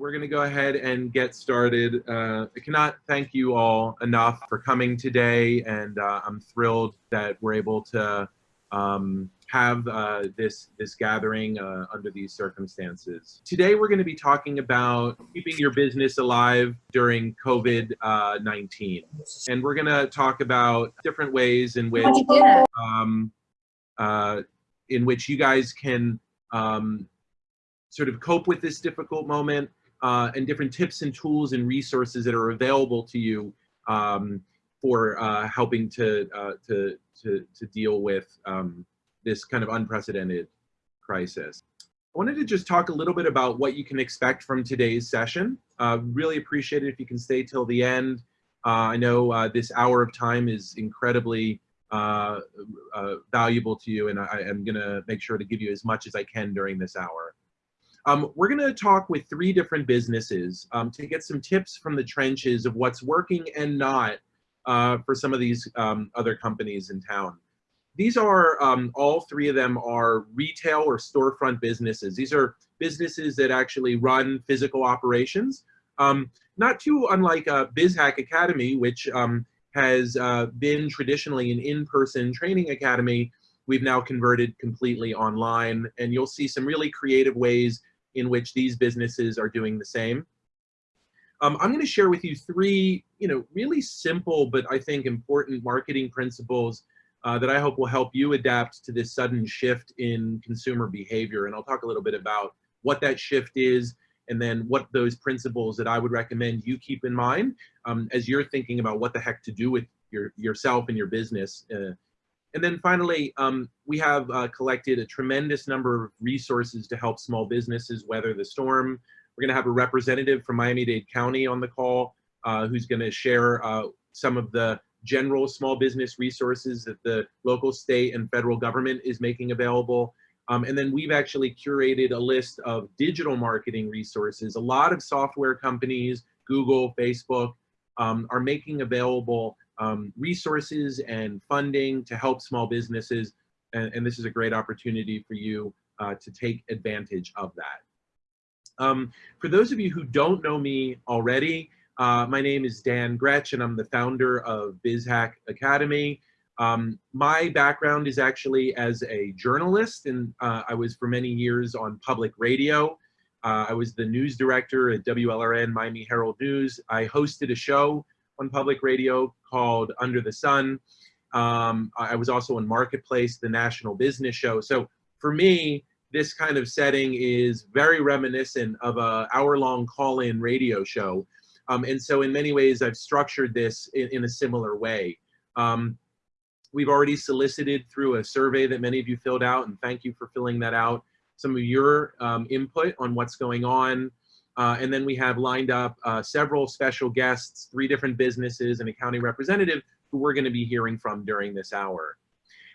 Uh, we're going to go ahead and get started. Uh, I cannot thank you all enough for coming today, and uh, I'm thrilled that we're able to um, have uh, this this gathering uh, under these circumstances. Today, we're going to be talking about keeping your business alive during COVID-19, and we're going to talk about different ways in which um, uh, in which you guys can um, sort of cope with this difficult moment uh, and different tips and tools and resources that are available to you um, for uh, helping to, uh, to, to, to, deal with um, this kind of unprecedented crisis. I wanted to just talk a little bit about what you can expect from today's session. Uh, really appreciate it if you can stay till the end. Uh, I know uh, this hour of time is incredibly valuable to you, and I, am going to make sure to give you as much as I can during this hour. Um, we're going to talk with three different businesses um, to get some tips from the trenches of what's working and not uh, for some of these um, other companies in town. These are, um, all three of them are retail or storefront businesses. These are businesses that actually run physical operations. Um, not too unlike uh, BizHack Academy, which um, has uh, been traditionally an in-person training academy. We've now converted completely online, and you'll see some really creative ways in which these businesses are doing the same. Um, I'm going to share with you three, you know, really simple but I think important marketing principles uh, that I hope will help you adapt to this sudden shift in consumer behavior. And I'll talk a little bit about what that shift is and then what those principles that I would recommend you keep in mind um, as you're thinking about what the heck to do with your yourself and your business uh, and then finally, um, we have uh, collected a tremendous number of resources to help small businesses weather the storm. We're gonna have a representative from Miami-Dade County on the call uh, who's gonna share uh, some of the general small business resources that the local, state, and federal government is making available. Um, and then we've actually curated a list of digital marketing resources. A lot of software companies, Google, Facebook, um, are making available um, resources and funding to help small businesses. And, and, this is a great opportunity for you uh, to take advantage of that. Um, for those of you who don't know me already, uh, my name is Dan Grech and I'm the founder of BizHack Academy. Um, my background is actually as a journalist and uh, I was for many years on public radio. Uh, I was the news director at WLRN Miami Herald News. I hosted a show on public radio called Under the Sun. Um, I was also on Marketplace, the national business show. So for me, this kind of setting is very reminiscent of a hour-long call-in radio show. Um, and so in many ways, I've structured this in, in a similar way. Um, we've already solicited through a survey that many of you filled out, and thank you for filling that out, some of your um, input on what's going on uh, and then we have lined up uh, several special guests, three different businesses and a county representative who we're gonna be hearing from during this hour.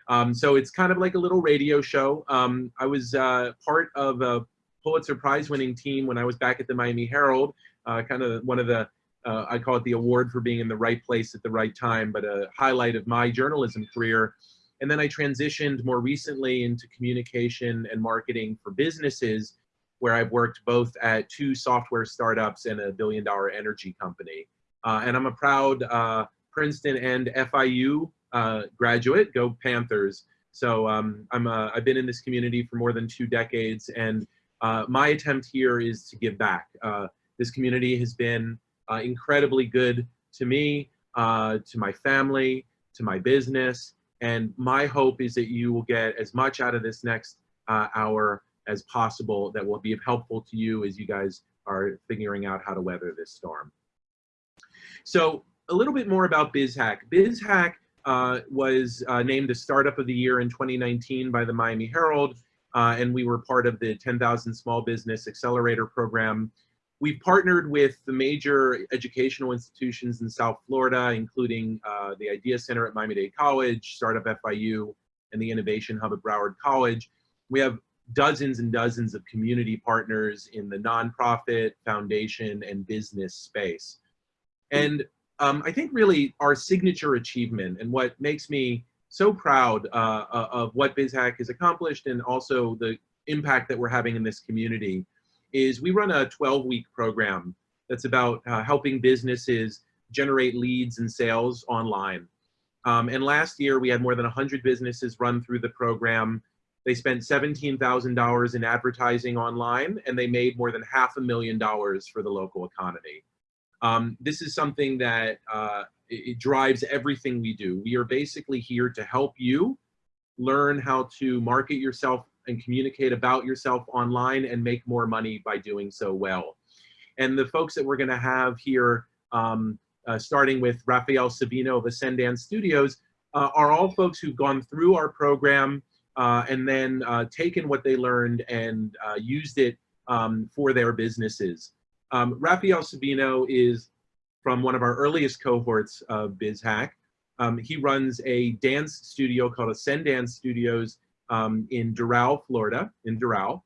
Um, so it's kind of like a little radio show. Um, I was uh, part of a Pulitzer Prize winning team when I was back at the Miami Herald, uh, kind of one of the, uh, I call it the award for being in the right place at the right time, but a highlight of my journalism career. And then I transitioned more recently into communication and marketing for businesses where I've worked both at two software startups and a billion dollar energy company. Uh, and I'm a proud uh, Princeton and FIU uh, graduate, go Panthers. So um, I'm a, I've been in this community for more than two decades and uh, my attempt here is to give back. Uh, this community has been uh, incredibly good to me, to my family, to my business, and my hope is that you will get as much out of this next hour as possible that will be helpful to you as you guys are figuring out how to weather this storm. So a little bit more about BizHack. BizHack uh, was uh, named the Startup of the Year in 2019 by the Miami Herald, uh, and we were part of the 10,000 Small Business Accelerator Program. We've partnered with the major educational institutions in South Florida, including uh, the Idea Center at Miami-Dade College, Startup FIU, and the Innovation Hub at Broward College. We have dozens and dozens of community partners in the nonprofit, foundation, and business space. And um, I think really our signature achievement and what makes me so proud uh, uh of what BizHack has accomplished and also the impact that we're having in this community is we run a 12-week program that's about uh, helping businesses generate leads and sales online. Um, and last year, we had more than 100 businesses run through the program. They spent $17,000 in advertising online, and they made more than half a million dollars for the local economy. Um, this is something that uh, it, drives everything we do. We are basically here to help you learn how to market yourself and communicate about yourself online and make more money by doing so well. And the folks that we're gonna have here um, uh, starting with Rafael Sabino of Ascendance Studios, uh, are all folks who've gone through our program uh, and then uh, taken what they learned and uh, used it um, for their businesses. Um, Rafael Sabino is from one of our earliest cohorts of BizHack. Um, he runs a dance studio called Ascendance Studios um, in Doral, Florida, in Doral.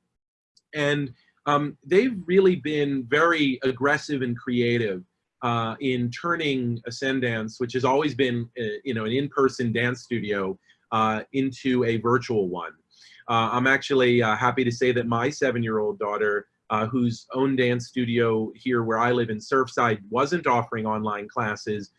And um, they've really been very aggressive and creative uh, in turning Ascendance, which has always been, uh, you know, an in-person dance studio, uh, into a virtual one. Uh, I'm actually uh, happy to say that my seven-year-old daughter, uh, whose own dance studio here where I live in Surfside wasn't offering online classes,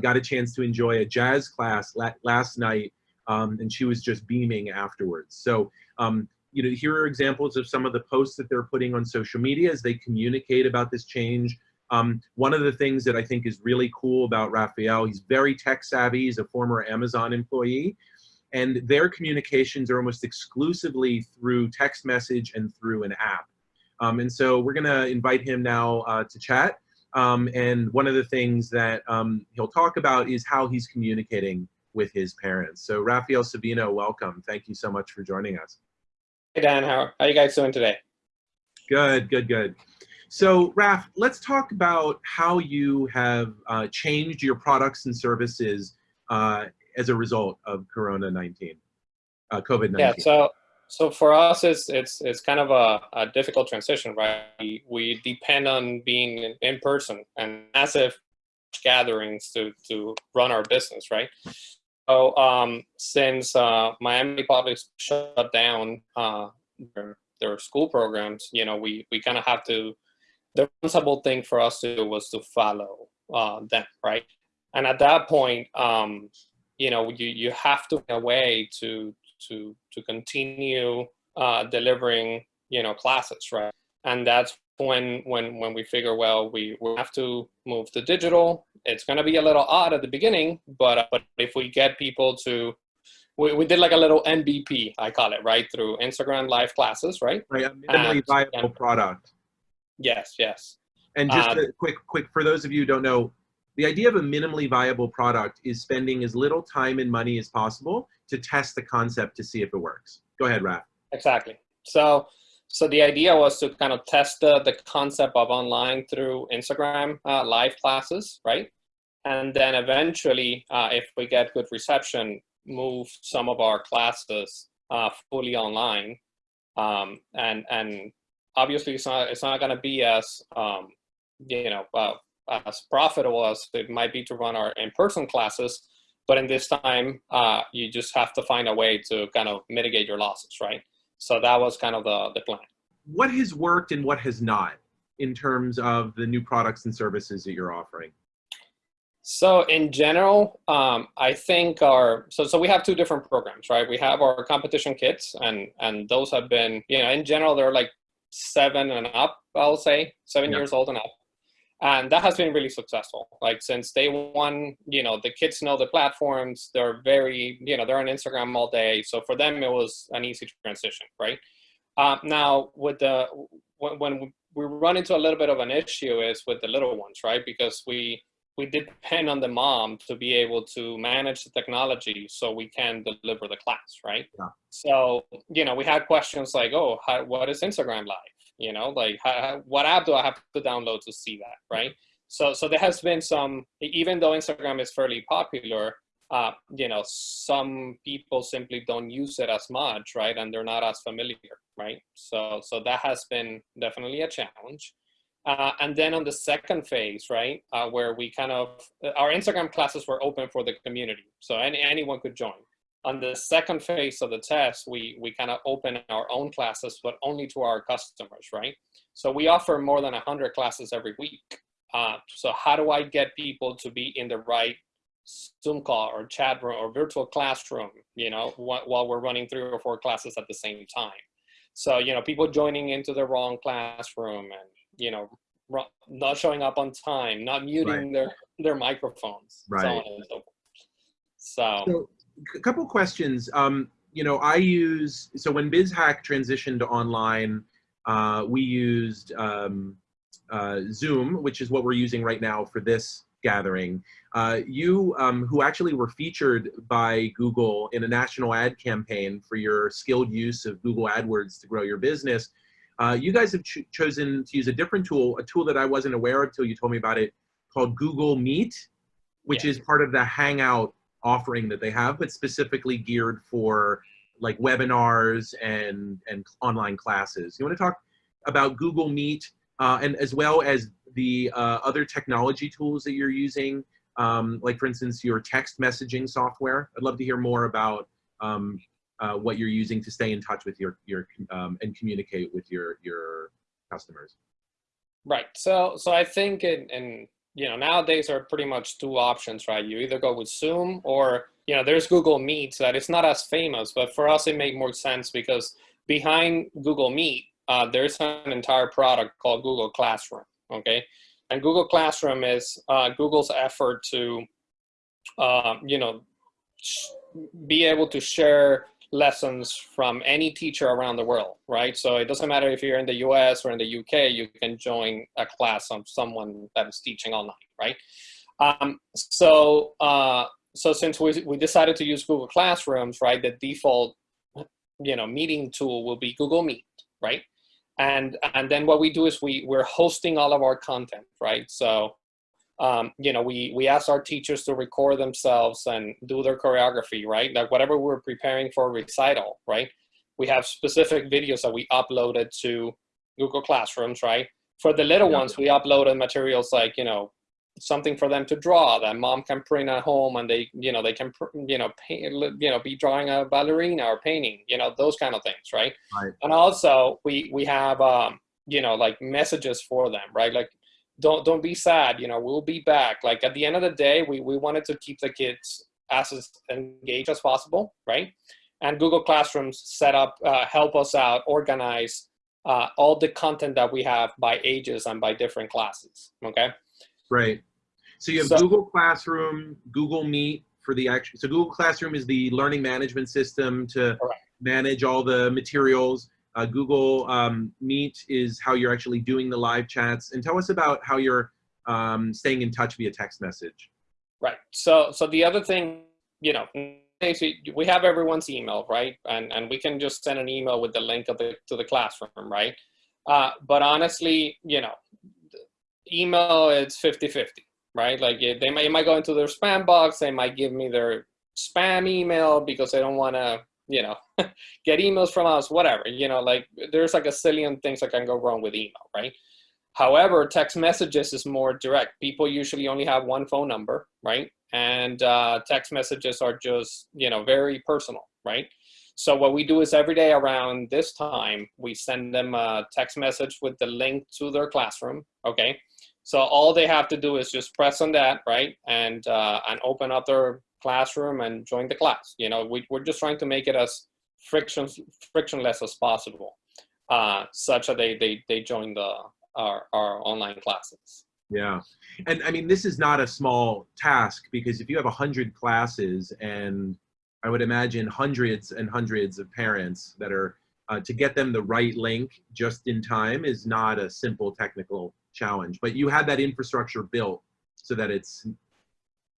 got a chance to enjoy a jazz class la last night, um, and she was just beaming afterwards. So, um, you know, here are examples of some of the posts that they're putting on social media as they communicate about this change. Um, one of the things that I think is really cool about Raphael, he's very tech savvy, he's a former Amazon employee, and their communications are almost exclusively through text message and through an app. Um, and so we're gonna invite him now uh, to chat. Um, and one of the things that um, he'll talk about is how he's communicating with his parents. So Rafael Sabino, welcome. Thank you so much for joining us. Hey Dan, how, how are you guys doing today? Good, good, good. So, Raf, let's talk about how you have uh, changed your products and services uh, as a result of Corona 19, uh, COVID 19. Yeah, so so for us, it's it's it's kind of a, a difficult transition, right? We, we depend on being in person and massive gatherings to to run our business, right? So um, since uh, Miami Public shut down uh, their, their school programs, you know, we we kind of have to the responsible thing for us to do was to follow uh, them, right? And at that point, um, you know, you, you have to find a way to, to, to continue uh, delivering, you know, classes, right? And that's when, when, when we figure, well, we, we have to move to digital. It's going to be a little odd at the beginning, but, uh, but if we get people to we, we did like a little MVP, I call it, right? Through Instagram live classes, right? Right, a minimally and, viable and, product. Yes, yes. And just uh, a quick, quick, for those of you who don't know, the idea of a minimally viable product is spending as little time and money as possible to test the concept to see if it works. Go ahead, Raf. Exactly. So, so the idea was to kind of test the, the concept of online through Instagram uh, live classes, right? And then eventually, uh, if we get good reception, move some of our classes uh, fully online um, and, and obviously it's not it's not going to be as um, you know uh, as profitable as it might be to run our in-person classes but in this time uh, you just have to find a way to kind of mitigate your losses right so that was kind of the, the plan what has worked and what has not in terms of the new products and services that you're offering so in general, um, I think our, so, so we have two different programs, right? We have our competition kits and, and those have been, you know, in general, they're like seven and up, I'll say, seven yeah. years old and up. And that has been really successful. Like since day one, you know, the kids know the platforms. They're very, you know, they're on Instagram all day. So for them, it was an easy transition, right? Uh, now, with the when, when we run into a little bit of an issue is with the little ones, right? Because we we depend on the mom to be able to manage the technology so we can deliver the class, right? Yeah. So, you know, we had questions like, oh, how, what is Instagram Live? You know, like how, what app do I have to download to see that, right? So, so there has been some, even though Instagram is fairly popular, uh, you know, some people simply don't use it as much, right? And they're not as familiar, right? So, so that has been definitely a challenge. Uh, and then on the second phase, right, uh, where we kind of, our Instagram classes were open for the community. So any, anyone could join. On the second phase of the test, we, we kind of open our own classes, but only to our customers, right? So we offer more than 100 classes every week. Uh, so how do I get people to be in the right Zoom call or chat room or virtual classroom, you know, wh while we're running three or four classes at the same time? So, you know, people joining into the wrong classroom and, you know, not showing up on time, not muting right. their, their microphones, right. so on and so forth. So, so a couple questions. Um, you know, I use, so when BizHack transitioned to online, uh, we used um, uh, Zoom, which is what we're using right now for this gathering. Uh, you, um, who actually were featured by Google in a national ad campaign for your skilled use of Google AdWords to grow your business, uh, you guys have ch chosen to use a different tool, a tool that I wasn't aware of until you told me about it, called Google Meet, which yeah. is part of the Hangout offering that they have, but specifically geared for like webinars and, and online classes. You want to talk about Google Meet uh, and as well as the uh, other technology tools that you're using, um, like for instance, your text messaging software. I'd love to hear more about um, uh, what you're using to stay in touch with your, your um, and communicate with your, your customers. Right. So, so I think in, in you know, nowadays are pretty much two options, right? You either go with Zoom or, you know, there's Google Meet that it's not as famous, but for us it made more sense because behind Google Meet, uh, there's an entire product called Google Classroom, okay? And Google Classroom is uh, Google's effort to, uh, you know, be able to share lessons from any teacher around the world, right? So it doesn't matter if you're in the US or in the UK, you can join a class of someone that is teaching online, right? Um, so, uh, so since we, we decided to use Google Classrooms, right, the default, you know, meeting tool will be Google Meet, right? And, and then what we do is we, we're hosting all of our content, right? So um, you know, we, we ask our teachers to record themselves and do their choreography, right? Like whatever we're preparing for recital, right? We have specific videos that we uploaded to Google Classrooms, right? For the little yeah. ones, we uploaded materials like, you know, something for them to draw that mom can print at home and they, you know, they can, you know, paint, you know, be drawing a ballerina or painting, you know, those kind of things, right? right. And also we, we have, um, you know, like messages for them, right? Like don't don't be sad you know we'll be back. Like at the end of the day we, we wanted to keep the kids as engaged as possible right? And google classrooms set up uh, help us out organize uh, all the content that we have by ages and by different classes okay? Right. So you have so, google classroom google meet for the actual so google classroom is the learning management system to manage all the materials uh, Google um, Meet is how you're actually doing the live chats. And tell us about how you're um, staying in touch via text message. Right. So, so the other thing, you know, we have everyone's email, right? And, and we can just send an email with the link of the, to the classroom, right? Uh, but honestly, you know, email it's 50-50, right? Like they might, it might go into their spam box. They might give me their spam email because they don't want to you know, get emails from us, whatever, you know, like there's like a zillion things that can go wrong with email, right? However, text messages is more direct. People usually only have one phone number, right? And uh, text messages are just, you know, very personal, right? So what we do is every day around this time, we send them a text message with the link to their classroom, okay? So all they have to do is just press on that, right? And, uh, and open up their classroom and join the class. You know, we, we're just trying to make it as friction, frictionless as possible, uh, such that they, they, they join the, our, our online classes. Yeah. And I mean, this is not a small task because if you have a hundred classes and I would imagine hundreds and hundreds of parents that are, uh, to get them the right link just in time is not a simple technical challenge, but you had that infrastructure built so that it's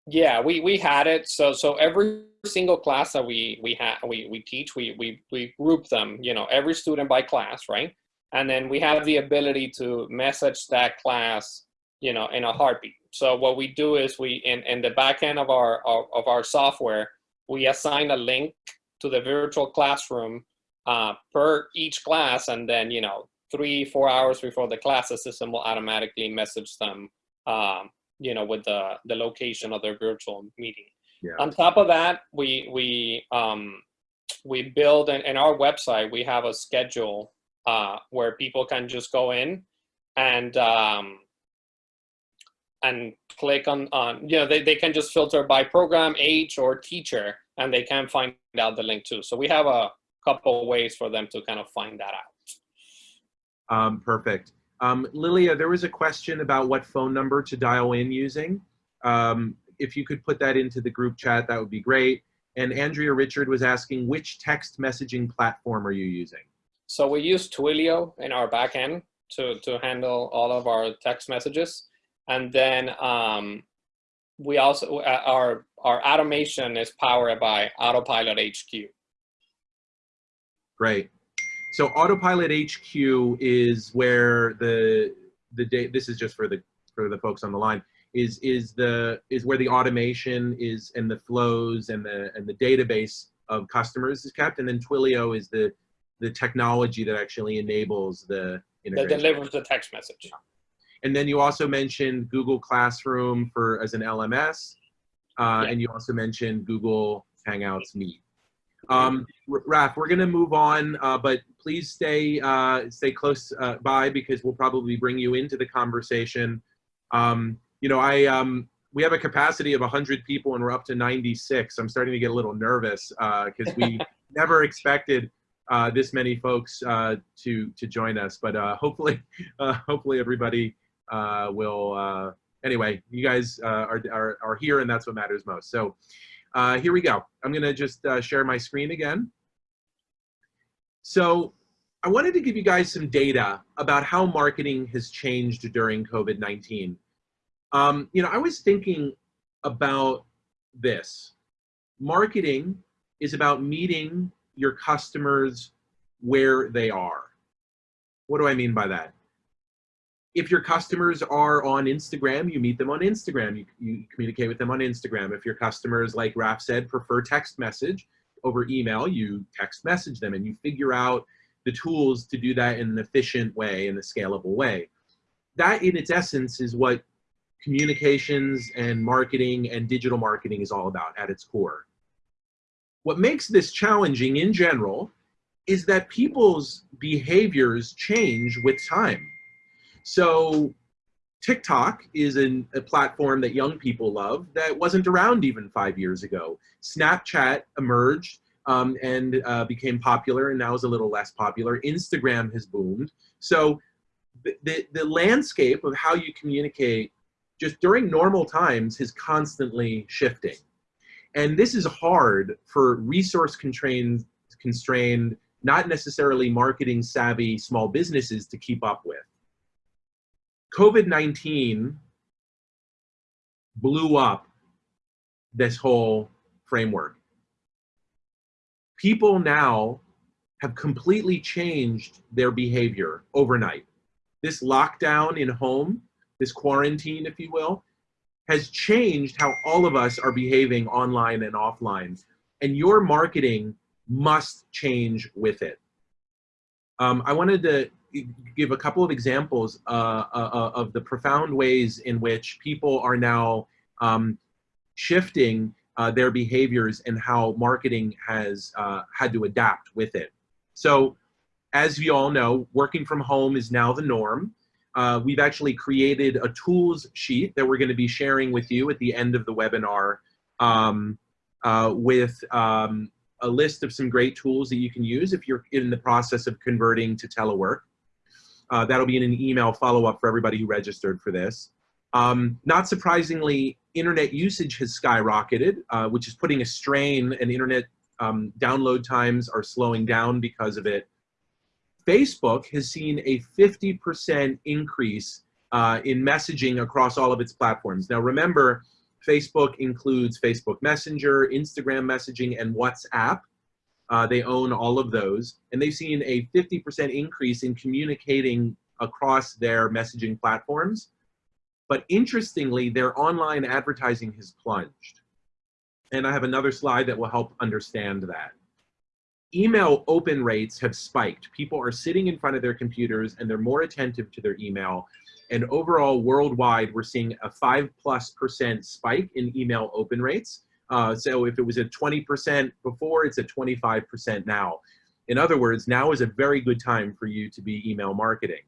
yeah, we, we had it. So so every single class that we we have we, we teach, we, we we group them, you know, every student by class, right? And then we have the ability to message that class, you know, in a heartbeat. So what we do is we in, in the back end of our of, of our software, we assign a link to the virtual classroom uh, per each class, and then you know, three four hours before the class, the system will automatically message them um, you know, with the, the location of their virtual meeting. Yeah. On top of that, we we um, we build in, in our website. We have a schedule uh, where people can just go in and um, and click on on you know they, they can just filter by program age or teacher and they can find out the link too so we have a couple ways for them to kind of find that out Um, perfect. Um, Lilia, there was a question about what phone number to dial in using. Um, if you could put that into the group chat, that would be great. And Andrea Richard was asking, which text messaging platform are you using? so we use twilio in our backend to to handle all of our text messages and then um, we also uh, our our automation is powered by autopilot hq Great. So Autopilot HQ is where the the date. This is just for the for the folks on the line. Is is the is where the automation is and the flows and the and the database of customers is kept, and then Twilio is the the technology that actually enables the that delivers the text message And then you also mentioned Google Classroom for as an LMS, uh, Yeah. and you also mentioned Google Hangouts Meet. Um, R- Raf, we're going to move on, uh, but please stay uh, stay close uh, by because we'll probably bring you into the conversation. Um, you know, I um, we have a capacity of 100 people and we're up to 96. I'm starting to get a little nervous because we never expected uh, this many folks uh, to to join us, but uh, hopefully, uh, hopefully everybody uh, will. Uh, anyway, you guys uh, are, are are here, and that's what matters most. So. Uh, here we go. I'm going to just uh, share my screen again. So I wanted to give you guys some data about how marketing has changed during COVID-19. Um, you know, I was thinking about this. Marketing is about meeting your customers where they are. What do I mean by that? If your customers are on Instagram, you meet them on Instagram. You, you communicate with them on Instagram. If your customers, like Raf said, prefer text message over email, you text message them and you figure out the tools to do that in an efficient way, in a scalable way. That, in its essence, is what communications and marketing and digital marketing is all about at its core. What makes this challenging in general is that people's behaviors change with time. So TikTok is an, a platform that young people love that wasn't around even five years ago. Snapchat emerged um, and uh, became popular and now is a little less popular. Instagram has boomed. So the, the, the landscape of how you communicate just during normal times is constantly shifting. And this is hard for resource constrained, constrained, not necessarily marketing savvy small businesses to keep up with. COVID-19 blew up this whole framework. People now have completely changed their behavior overnight. This lockdown in home, this quarantine, if you will, has changed how all of us are behaving online and offline. And your marketing must change with it. Um, I wanted to give a couple of examples uh, uh, of the profound ways in which people are now um, shifting uh, their behaviors and how marketing has uh, had to adapt with it. So as you all know, working from home is now the norm. Uh, we've actually created a tools sheet that we're going to be sharing with you at the end of the webinar um, uh, with um, a list of some great tools that you can use if you're in the process of converting to telework. Uh, that'll be in an email follow-up for everybody who registered for this. Um, not surprisingly, internet usage has skyrocketed, uh, which is putting a strain and internet um, download times are slowing down because of it. Facebook has seen a 50% increase uh, in messaging across all of its platforms. Now remember, Facebook includes Facebook Messenger, Instagram messaging, and WhatsApp. Uh, they own all of those, and they've seen a 50% increase in communicating across their messaging platforms. But interestingly, their online advertising has plunged. And I have another slide that will help understand that. Email open rates have spiked. People are sitting in front of their computers and they're more attentive to their email. And overall, worldwide, we're seeing a five plus percent spike in email open rates. Uh, so if it was at 20% before, it's at 25% now. In other words, now is a very good time for you to be email marketing.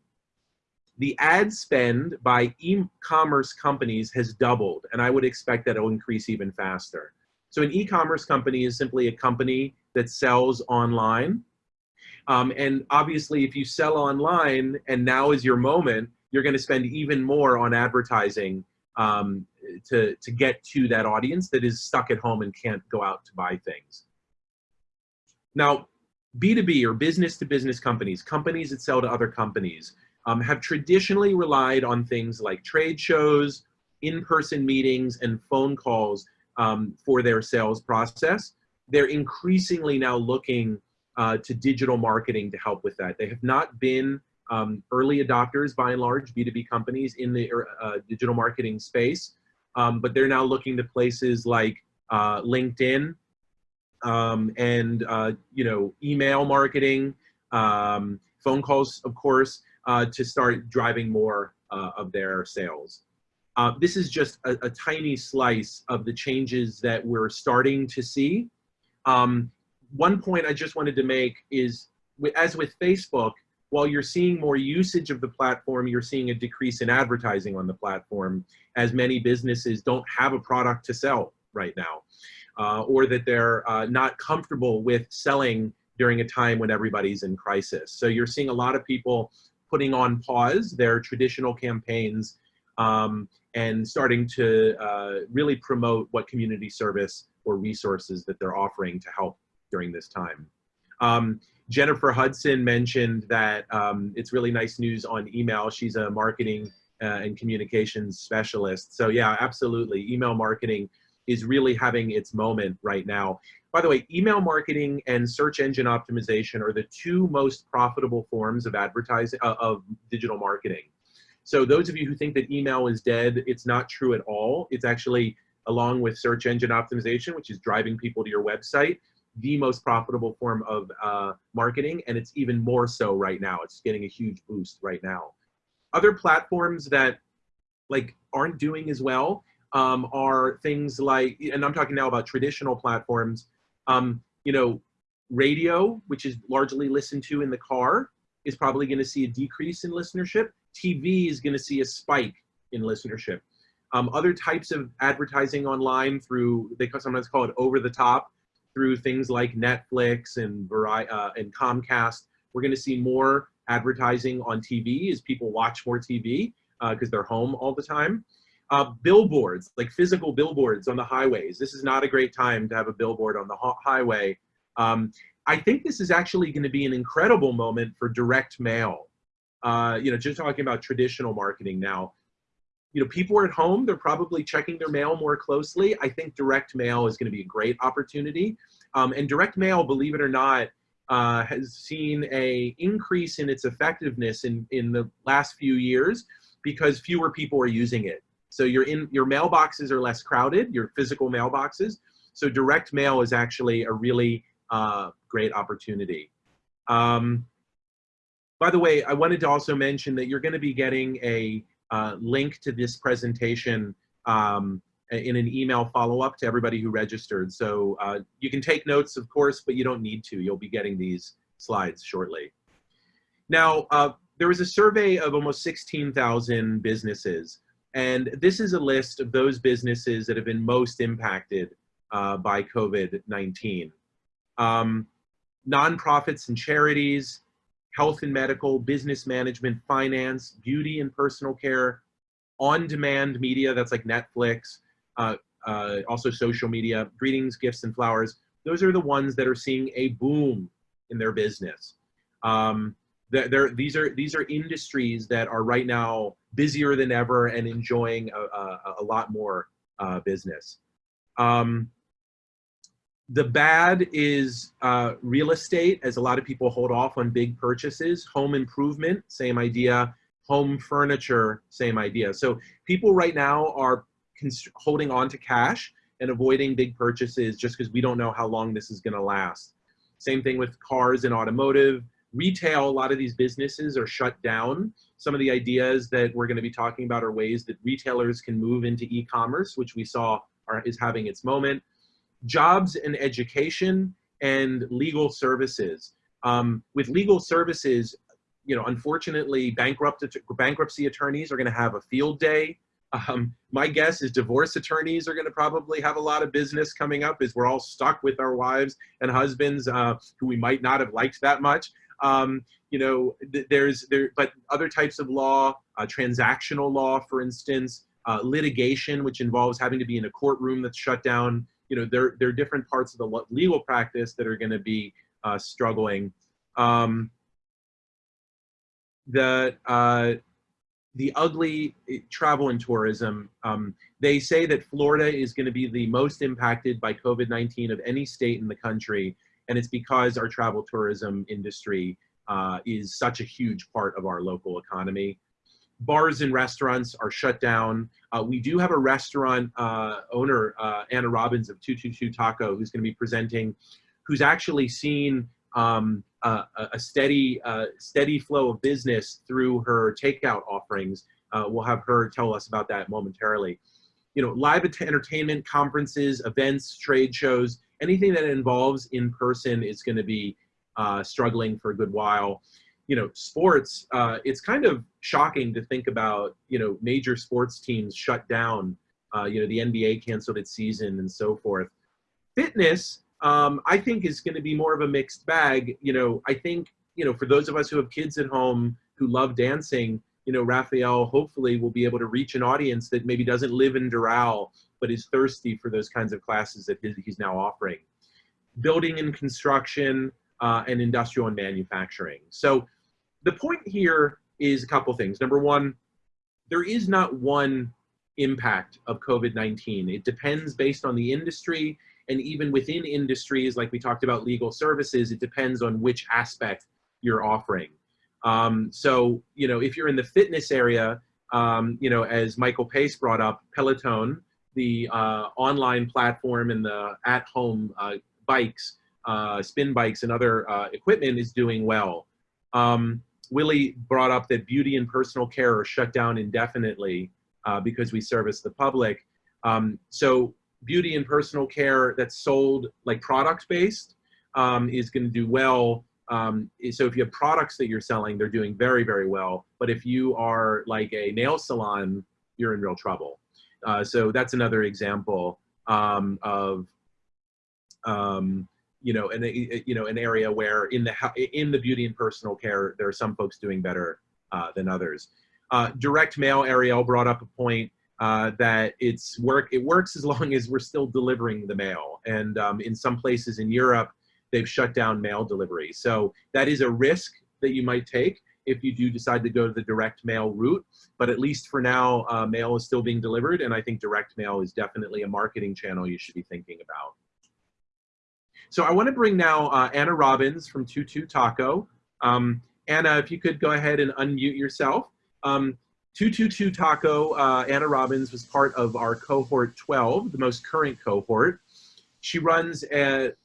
The ad spend by e-commerce companies has doubled, and I would expect that it will increase even faster. So an e-commerce company is simply a company that sells online. Um, and obviously, if you sell online and now is your moment, you're going to spend even more on advertising um, to, to get to that audience that is stuck at home and can't go out to buy things. Now, B2B or business to business companies, companies that sell to other companies, um, have traditionally relied on things like trade shows, in-person meetings, and phone calls um, for their sales process. They're increasingly now looking uh, to digital marketing to help with that. They have not been um, early adopters by and large, B2B companies in the uh, digital marketing space, um, but they're now looking to places like uh, LinkedIn um, and, uh, you know, email marketing, um, phone calls, of course, uh, to start driving more uh, of their sales. Uh, this is just a, a, tiny slice of the changes that we're starting to see. Um, one point I just wanted to make is, as with Facebook, while you're seeing more usage of the platform, you're seeing a decrease in advertising on the platform as many businesses don't have a product to sell right now, uh, or that they're uh, not comfortable with selling during a time when everybody's in crisis. So you're seeing a lot of people putting on pause their traditional campaigns um, and starting to uh, really promote what community service or resources that they're offering to help during this time. Um, Jennifer Hudson mentioned that um, it's really nice news on email. She's a marketing uh, and communications specialist. So yeah, absolutely. Email marketing is really having its moment right now. By the way, email marketing and search engine optimization are the two most profitable forms of advertising, uh, of digital marketing. So those of you who think that email is dead, it's not true at all. It's actually, along with search engine optimization, which is driving people to your website, the most profitable form of uh, marketing, and it's even more so right now. It's getting a huge boost right now. Other platforms that like aren't doing as well um, are things like, and I'm talking now about traditional platforms, um, you know, radio, which is largely listened to in the car, is probably going to see a decrease in listenership. TV is going to see a spike in listenership. Um, other types of advertising online through, they sometimes call it over the top, through things like Netflix and, uh, and Comcast. We're going to see more advertising on TV as people watch more TV because uh, they're home all the time. Uh, billboards, like physical billboards on the highways. This is not a great time to have a billboard on the highway. Um, I think this is actually going to be an incredible moment for direct mail. Uh, you know, just talking about traditional marketing now you know, people are at home, they're probably checking their mail more closely. I think direct mail is gonna be a great opportunity. Um, and direct mail, believe it or not, uh, has seen a increase in its effectiveness in, in the last few years because fewer people are using it. So your, in, your mailboxes are less crowded, your physical mailboxes. So direct mail is actually a really uh, great opportunity. Um, by the way, I wanted to also mention that you're gonna be getting a uh, link to this presentation um, in an email follow-up to everybody who registered. So uh, you can take notes, of course, but you don't need to. You'll be getting these slides shortly. Now, uh, there was a survey of almost 16,000 businesses, and this is a list of those businesses that have been most impacted uh, by COVID-19. Um, nonprofits and charities, health and medical, business management, finance, beauty and personal care, on-demand media, that's like Netflix, uh, uh, also social media, greetings, gifts, and flowers. Those are the ones that are seeing a boom in their business. Um, they're, they're, these, are, these are industries that are right now busier than ever and enjoying a, a, a lot more uh, business. Um, the bad is uh, real estate, as a lot of people hold off on big purchases. Home improvement, same idea. Home furniture, same idea. So people right now are holding on to cash and avoiding big purchases just because we don't know how long this is going to last. Same thing with cars and automotive. Retail, a lot of these businesses are shut down. Some of the ideas that we're going to be talking about are ways that retailers can move into e-commerce, which we saw are, is having its moment jobs and education, and legal services. Um, with legal services, you know, unfortunately, bankrupt, bankruptcy attorneys are going to have a field day. Um, my guess is divorce attorneys are going to probably have a lot of business coming up as we're all stuck with our wives and husbands uh, who we might not have liked that much. Um, you know, th there's there, but other types of law, uh, transactional law, for instance, uh, litigation, which involves having to be in a courtroom that's shut down. You know, there, there are different parts of the legal practice that are going to be uh, struggling. Um, the uh, the ugly eh, travel and tourism. Um, they say that Florida is going to be the most impacted by COVID-19 of any state in the country, and it's because our travel tourism industry uh, is such a huge part of our local economy. Bars and restaurants are shut down. Uh, we do have a restaurant uh, owner, uh, Anna Robbins of 222 Taco, who's going to be presenting, who's actually seen um, a, a, steady, uh, steady flow of business through her takeout offerings. Uh, we'll have her tell us about that momentarily. You know, live entertainment, conferences, events, trade shows, anything that involves in person is going to be uh, struggling for a good while. You know, sports, uh, it's kind of shocking to think about, you know, major sports teams shut down. Uh, you know, the NBA canceled its season and so forth. Fitness, um, I think is going to be more of a mixed bag. You know, I think, you know, for those of us who have kids at home who love dancing, you know, Raphael hopefully will be able to reach an audience that maybe doesn't live in Doral, but is thirsty for those kinds of classes that he's now offering. Building and construction uh, and industrial and manufacturing. So the point here is a couple things. Number one, there is not one impact of COVID-19. It depends based on the industry and even within industries, like we talked about legal services, it depends on which aspect you're offering. Um, so, you know, if you're in the fitness area, um, you know, as Michael Pace brought up, Peloton, the uh, online platform and the at-home uh, bikes, uh, spin bikes and other uh, equipment is doing well. Um, Willie brought up that beauty and personal care are shut down indefinitely uh, because we service the public. Um, so beauty and personal care that's sold like product based um, is going to do well. Um, so if you have products that you're selling, they're doing very, very well. But if you are like a nail salon, you're in real trouble. Uh, so that's another example um, of, um, you know, an, you know, an area where in the, in the beauty and personal care, there are some folks doing better uh, than others. Uh, direct mail, Ariel brought up a point uh, that it's work it works as long as we're still delivering the mail and um, in some places in Europe they've shut down mail delivery so that is a risk that you might take if you do decide to go to the direct mail route but at least for now uh, mail is still being delivered and I think direct mail is definitely a marketing channel you should be thinking about. So I want to bring now uh, Anna Robbins from 22 Taco. Um, Anna, if you could go ahead and unmute yourself. Um, 222 Taco, uh, Anna Robbins was part of our cohort 12, the most current cohort. She runs at,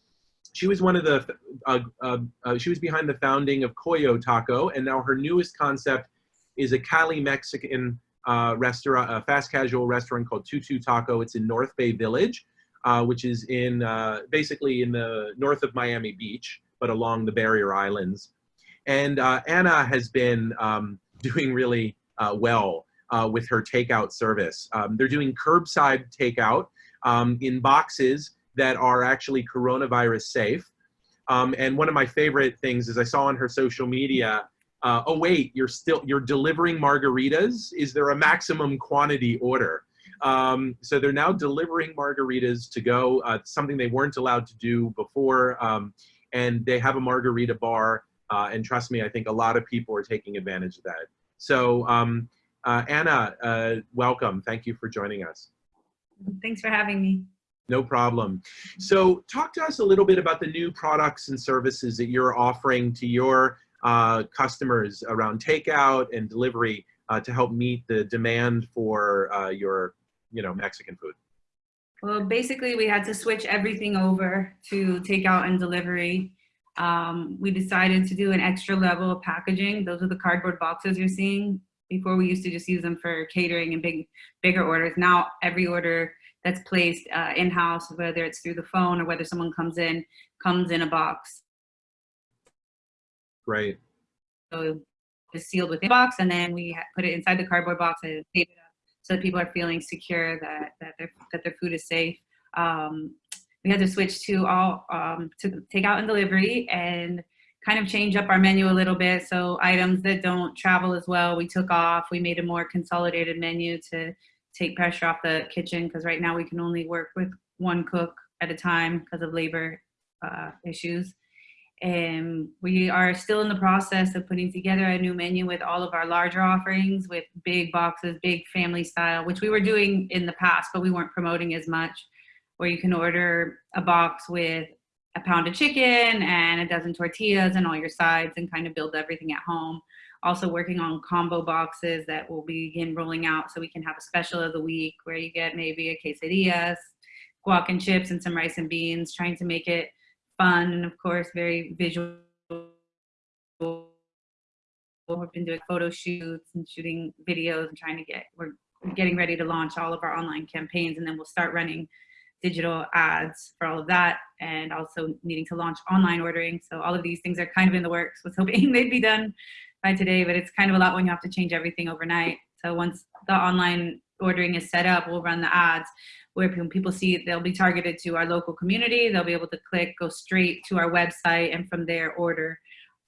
she was one of the, uh, uh, uh, she was behind the founding of Coyo Taco, and now her newest concept is a Cali Mexican uh, restaurant, a fast casual restaurant called Tutu Taco. It's in North Bay Village, uh, which is in basically in the north of Miami Beach, but along the barrier islands. And Anna has been um, doing really uh, well uh, with her takeout service. Um, they're doing curbside takeout um, in boxes that are actually coronavirus safe. Um, and one of my favorite things is I saw on her social media, uh, oh wait, you're still, you're delivering margaritas? Is there a maximum quantity order? Um, so they're now delivering margaritas to go, uh, something they weren't allowed to do before. Um, and they have a margarita bar. Uh, and trust me, I think a lot of people are taking advantage of that. So um, uh, Anna, uh, welcome. Thank you for joining us. Thanks for having me. No problem. So talk to us a little bit about the new products and services that you're offering to your uh, customers around takeout and delivery uh, to help meet the demand for uh, your you know, Mexican food. Well, basically we had to switch everything over to takeout and delivery um, we decided to do an extra level of packaging. Those are the cardboard boxes you're seeing. Before we used to just use them for catering and big, bigger orders. Now every order that's placed uh, in-house, whether it's through the phone or whether someone comes in, comes in a box. Great. So it's sealed within a box, and then we put it inside the cardboard box and tape it up so that people are feeling secure that that their that their food is safe. Um, we had to switch to all um, to takeout and delivery and kind of change up our menu a little bit. So items that don't travel as well, we took off. We made a more consolidated menu to take pressure off the kitchen because right now we can only work with one cook at a time because of labor uh, issues. And we are still in the process of putting together a new menu with all of our larger offerings with big boxes, big family style, which we were doing in the past, but we weren't promoting as much, where you can order a box with a pound of chicken and a dozen tortillas and all your sides and kind of build everything at home. Also working on combo boxes that will begin rolling out so we can have a special of the week where you get maybe a quesadillas, guac and chips and some rice and beans, trying to make it fun and of course very visual. We've been doing photo shoots and shooting videos and trying to get, we're getting ready to launch all of our online campaigns and then we'll start running digital ads for all of that and also needing to launch online ordering. So all of these things are kind of in the works. Was hoping they'd be done by today, but it's kind of a lot when you have to change everything overnight. So once the online ordering is set up, we'll run the ads where when people see they'll be targeted to our local community. They'll be able to click, go straight to our website and from there order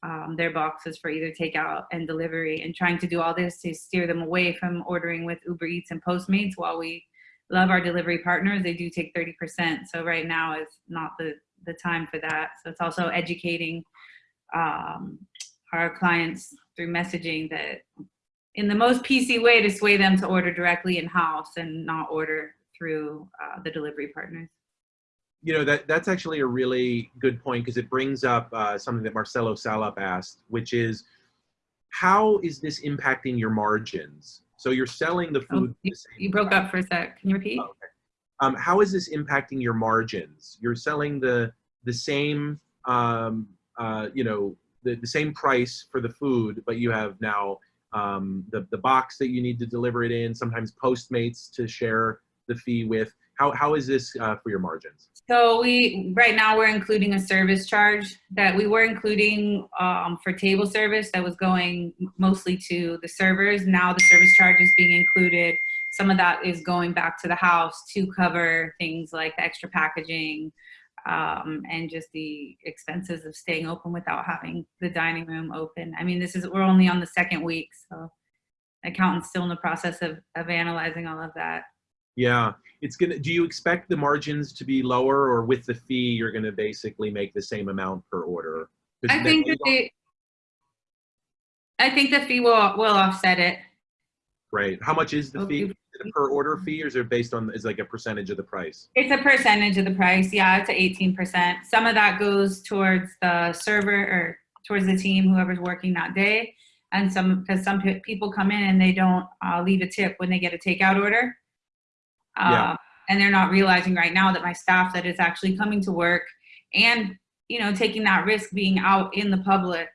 um, their boxes for either takeout and delivery and trying to do all this to steer them away from ordering with Uber Eats and Postmates while we love our delivery partners. They do take 30%. So right now is not the, the time for that. So it's also educating um, our clients through messaging that in the most PC way to sway them to order directly in-house and not order through uh, the delivery partners. You know, that that's actually a really good point because it brings up uh, something that Marcelo Salop asked, which is how is this impacting your margins? So you're selling the Oh, food. you, the you broke up for a sec. Can you repeat? Okay. Um, how is this impacting your margins? You're selling the the same, um, uh, you know, the, the same price for the food, but you have now um, the the box that you need to deliver it in. Sometimes Postmates to share the fee with. How how is this uh, for your margins? So we, right now, we're including a service charge that we were including um, for table service that was going mostly to the servers. Now the service charge is being included. Some of that is going back to the house to cover things like the extra packaging um, and just the expenses of staying open without having the dining room open. I mean, this is, we're only on the second week, so accountant's still in the process of, of analyzing all of that. Yeah, it's gonna. Do you expect the margins to be lower, or with the fee, you're gonna basically make the same amount per order? I think that they, I think the fee will, will offset it. Right. How much is the fee? It a per order fee, or is it based on is like a percentage of the price? It's a percentage of the price. Yeah, it's a eighteen percent. Some of that goes towards the server or towards the team, whoever's working that day. And some, because some pe- people come in and they don't uh, leave a tip when they get a takeout order. Yeah. Uh, And they're not realizing right now that my staff that is actually coming to work and, you know, taking that risk being out in the public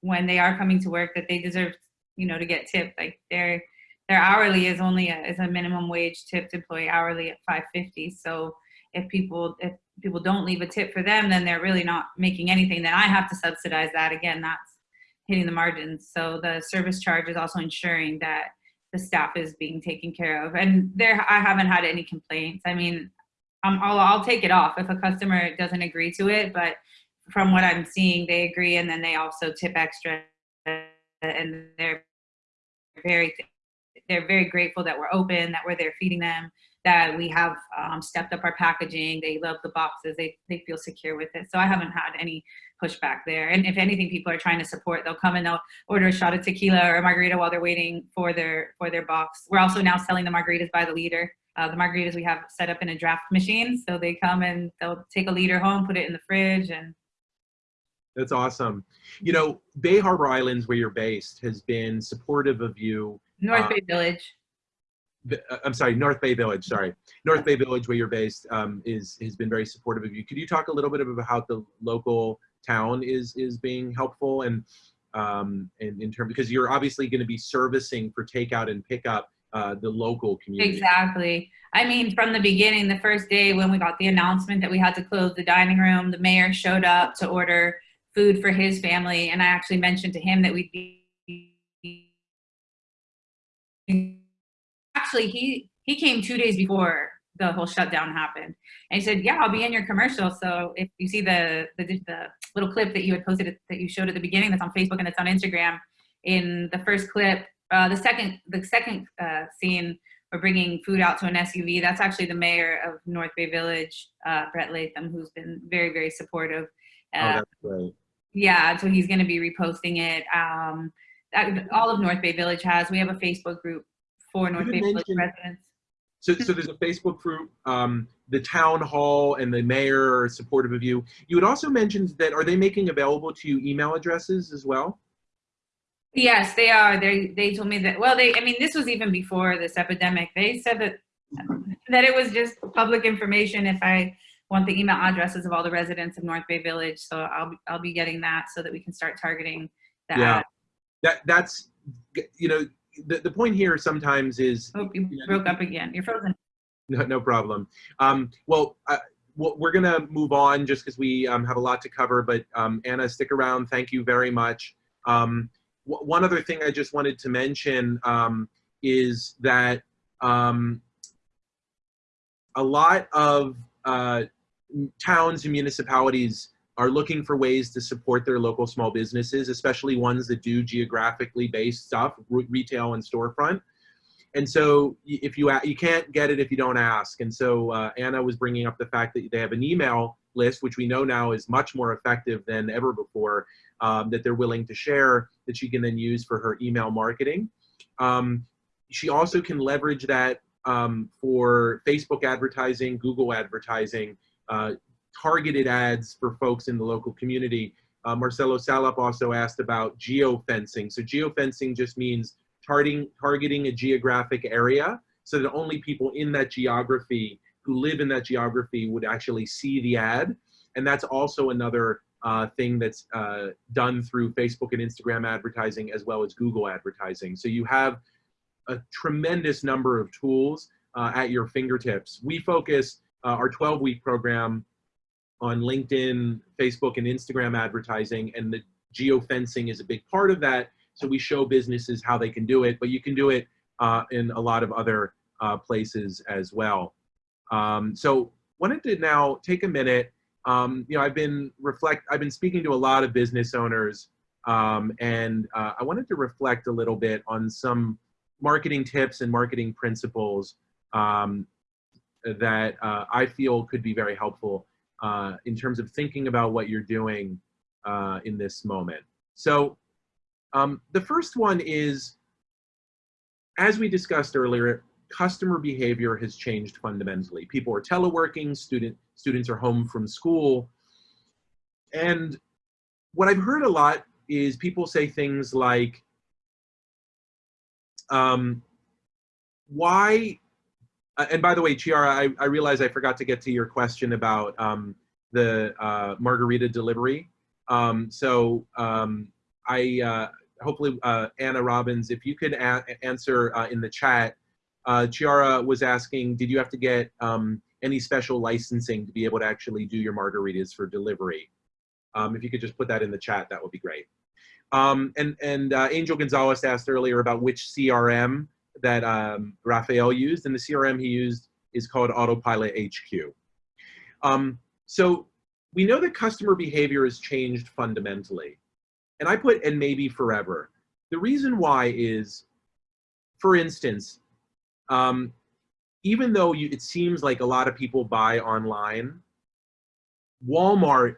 when they are coming to work, that they deserve, you know, to get tipped. Like their, their hourly is only a, is a minimum wage tipped employee hourly at 550. So if people, if people don't leave a tip for them, then they're really not making anything. Then I have to subsidize that. Again, that's hitting the margins. So the service charge is also ensuring that the staff is being taken care of. And there, I haven't had any complaints. I mean, I'll, I'll take it off if a customer doesn't agree to it, but from what I'm seeing, they agree and then they also tip extra and they're very, they're very grateful that we're open, that we're there feeding them, that we have um, stepped up our packaging. They love the boxes. They, they feel secure with it. So I haven't had any pushback there. And if anything, people are trying to support. They'll come and they'll order a shot of tequila or a margarita while they're waiting for their for their box. We're also now selling the margaritas by the liter. Uh, the margaritas we have set up in a draft machine, so they come and they'll take a liter home, put it in the fridge, and That's awesome. You know, Bay Harbor Islands, where you're based, has been supportive of you. North Uh, Bay Village. Uh, I'm sorry, North Bay Village. Sorry, North Bay Village, where you're based, um, is has been very supportive of you. Could you talk a little bit about how the local town is is being helpful and um, in, in terms because you're obviously going to be servicing for takeout and pickup uh, the local community. Exactly. I mean, from the beginning, the first day when we got the announcement that we had to close the dining room, the mayor showed up to order food for his family. And I actually mentioned to him that we'd be. Actually, he, he came two days before the whole shutdown happened. And he said, yeah, I'll be in your commercial. So if you see the, the, the little clip that you had posted, that you showed at the beginning, that's on Facebook and it's on Instagram, in the first clip, uh, the second, the second uh, scene, we're bringing food out to an SUV. That's actually the mayor of North Bay Village, uh, Brent Latham, who's been very, very supportive. Oh, Uh, that's great. yeah, so he's going to be reposting it. Um, all of North Bay Village has. We have a Facebook group for North Bay Village residents. So, so there's a Facebook group, um, the town hall and the mayor are supportive of you. You had also mentioned that, are they making available to you email addresses as well? Yes, they are. They they told me that. Well, they. I mean, this was even before this epidemic. They said that that it was just public information. If I want the email addresses of all the residents of North Bay Village, so I'll be, I'll be getting that so that we can start targeting that. Yeah. That, that's, you know, the, the point here sometimes is Oh, you Yeah. broke up again. You're frozen. No, no problem. Um, well, uh, we're going to move on just because we um, have a lot to cover. But um, Anna, stick around. Thank you very much. Um, w- one other thing I just wanted to mention um, is that um, a lot of uh, towns and municipalities are looking for ways to support their local small businesses, especially ones that do geographically based stuff, re- retail and storefront. And so if you you can't get it if you don't ask. And so uh, anna was bringing up the fact that they have an email list which we know now is much more effective than ever before um, that they're willing to share that she can then use for her email marketing. Um, she also can leverage that um, for facebook advertising google advertising uh, targeted ads for folks in the local community. Uh, marcelo salop also asked about geofencing. So geofencing just means targeting targeting a geographic area so that only people in that geography who live in that geography would actually see the ad. And that's also another uh, thing that's uh, done through facebook and instagram advertising as well as google advertising. So you have a tremendous number of tools uh, at your fingertips. We focus uh, our 12 week program on linkedin facebook and instagram advertising and the geofencing is a big part of that so we show businesses how they can do it, but you can do it uh, in a lot of other uh, places as well. Um, so wanted to now take a minute. Um, you know, I've been reflect. I've been speaking to a lot of business owners, um, and uh, I wanted to reflect a little bit on some marketing tips and marketing principles um, that uh, I feel could be very helpful uh, in terms of thinking about what you're doing uh, in this moment. So um, the first one is, as we discussed earlier, customer behavior has changed fundamentally. People are teleworking, student, students are home from school. And what I've heard a lot is people say things like, um, why, uh, and by the way, Chiara, I, I realize I forgot to get to your question about um, the uh, margarita delivery. Um, so um, I, uh, hopefully uh, Anna Robbins, if you could answer uh, in the chat, Chiara was asking, did you have to get um, any special licensing to be able to actually do your margaritas for delivery? Um, if you could just put that in the chat, that would be great. Um, and and Angel Gonzalez asked earlier about which CRM that um, Rafael used, and the CRM he used is called Autopilot HQ. Um, so we know that customer behavior has changed fundamentally and I put and maybe forever. The reason why is, for instance, um, even though you, it seems like a lot of people buy online, Walmart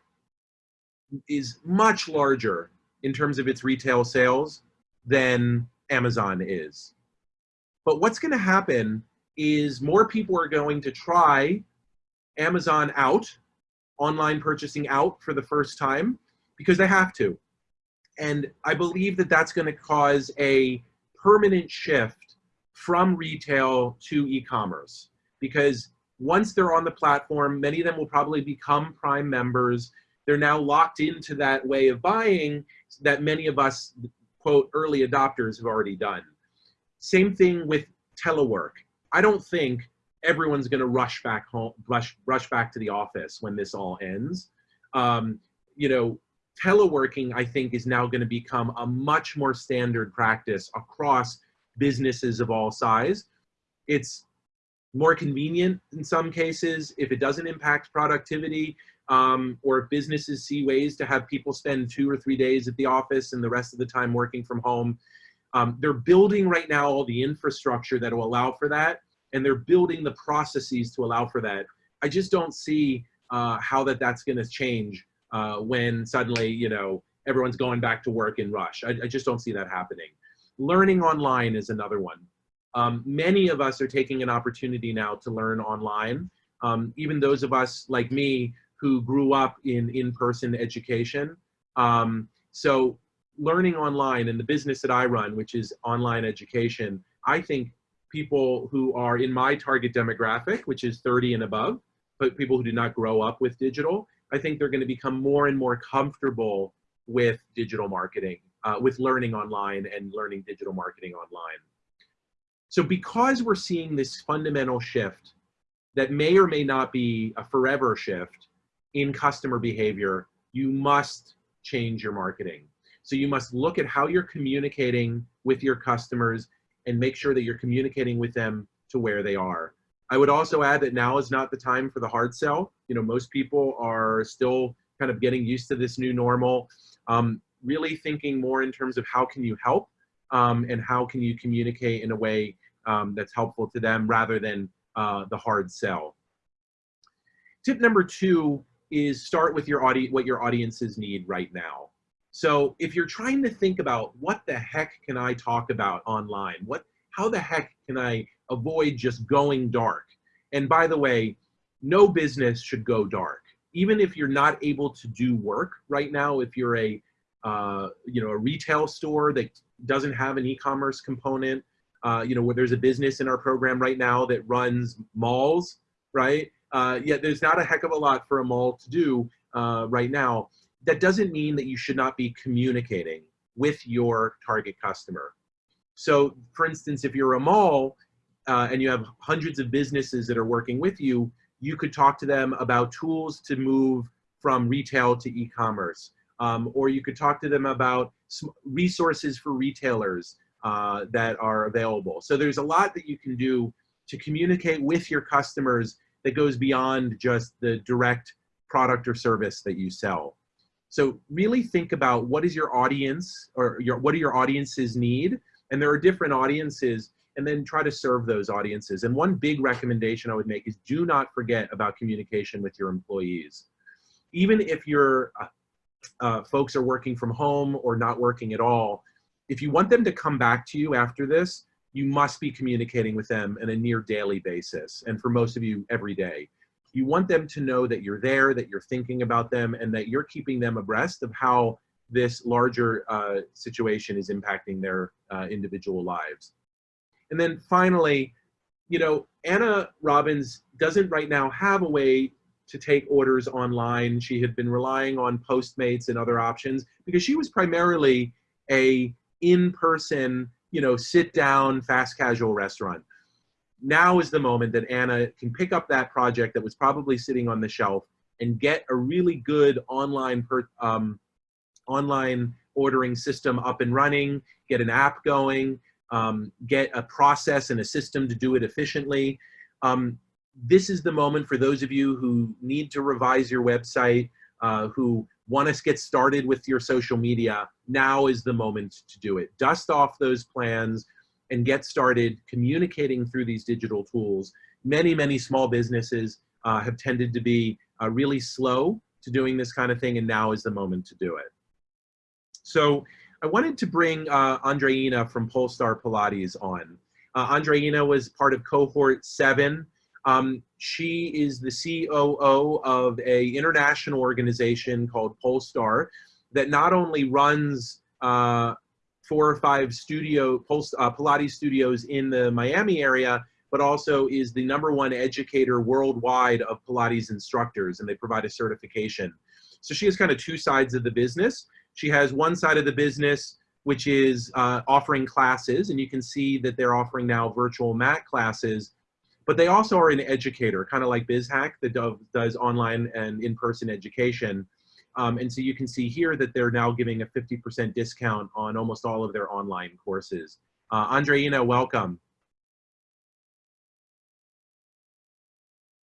is much larger in terms of its retail sales than Amazon is. But what's going to happen is more people are going to try Amazon out, online purchasing out for the first time, because they have to. And I believe that that's going to cause a permanent shift from retail to e-commerce because once they're on the platform, many of them will probably become Prime members. They're now locked into that way of buying that many of us, quote, early adopters have already done. Same thing with telework. I don't think everyone's going to rush back home, rush, rush back to the office when this all ends. Um, you know, teleworking, I think, is now going to become a much more standard practice across businesses of all size. It's more convenient in some cases if it doesn't impact productivity um, or if businesses see ways to have people spend two or three days at the office and the rest of the time working from home. Um, they're building right now all the infrastructure that will allow for that and they're building the processes to allow for that. I just don't see uh, how that that's going to change uh, when suddenly, you know, everyone's going back to work in rush. I, I just don't see that happening. Learning online is another one. Um, many of us are taking an opportunity now to learn online. Um, even those of us like me who grew up in in-person education. Um, so learning online and the business that I run, which is online education, I think people who are in my target demographic, which is 30 and above, but people who did not grow up with digital, I think they're going to become more and more comfortable with digital marketing, uh, with learning online and learning digital marketing online. So because we're seeing this fundamental shift that may or may not be a forever shift in customer behavior, you must change your marketing. So you must look at how you're communicating with your customers and make sure that you're communicating with them to where they are. I would also add that now is not the time for the hard sell. You know, most people are still kind of getting used to this new normal. Um, really thinking more in terms of how can you help um, and how can you communicate in a way um, that's helpful to them rather than uh, the hard sell. Tip number two is start with your audience, what your audiences need right now. So if you're trying to think about what the heck can I talk about online, what, how the heck can I avoid just going dark? And by the way, no business should go dark. Even if you're not able to do work right now, if you're a, uh, you know, a retail store that doesn't have an e-commerce component, uh, you know, where there's a business in our program right now that runs malls, right? Uh, yet there's not a heck of a lot for a mall to do uh, right now. That doesn't mean that you should not be communicating with your target customer. So for instance, if you're a mall uh, and you have hundreds of businesses that are working with you, you could talk to them about tools to move from retail to e-commerce. Um, or you could talk to them about resources for retailers uh, that are available. So there's a lot that you can do to communicate with your customers that goes beyond just the direct product or service that you sell. So really think about what is your audience or your, what do your audiences need? And there are different audiences and then try to serve those audiences. And one big recommendation I would make is do not forget about communication with your employees. Even if your uh, uh, folks are working from home or not working at all, if you want them to come back to you after this, you must be communicating with them on a near daily basis. And for most of you, every day. You want them to know that you're there, that you're thinking about them, and that you're keeping them abreast of how this larger uh, situation is impacting their uh, individual lives. And then finally, you know, Anna Robbins doesn't right now have a way to take orders online. She had been relying on Postmates and other options because she was primarily a in-person, you know, sit down, fast casual restaurant now is the moment that Anna can pick up that project that was probably sitting on the shelf and get a really good online per, um, online ordering system up and running, get an app going, um, get a process and a system to do it efficiently. Um, this is the moment for those of you who need to revise your website, uh, who want to get started with your social media, now is the moment to do it. Dust off those plans, and get started communicating through these digital tools. Many, many small businesses uh, have tended to be uh, really slow to doing this kind of thing, and now is the moment to do it. So I wanted to bring uh, Andreina from Polestar Pilates on. Uh, Andreina was part of cohort seven. Um, she is the COO of a international organization called Polestar that not only runs uh, four or five studio uh, Pilates studios in the Miami area, but also is the number one educator worldwide of Pilates instructors, and they provide a certification. So she has kind of two sides of the business. She has one side of the business which is uh, offering classes, and you can see that they're offering now virtual mat classes, but they also are an educator, kind of like BizHack that do, does online and in-person education. Um, and so you can see here that they're now giving a 50% discount on almost all of their online courses. Uh, Andreina, welcome.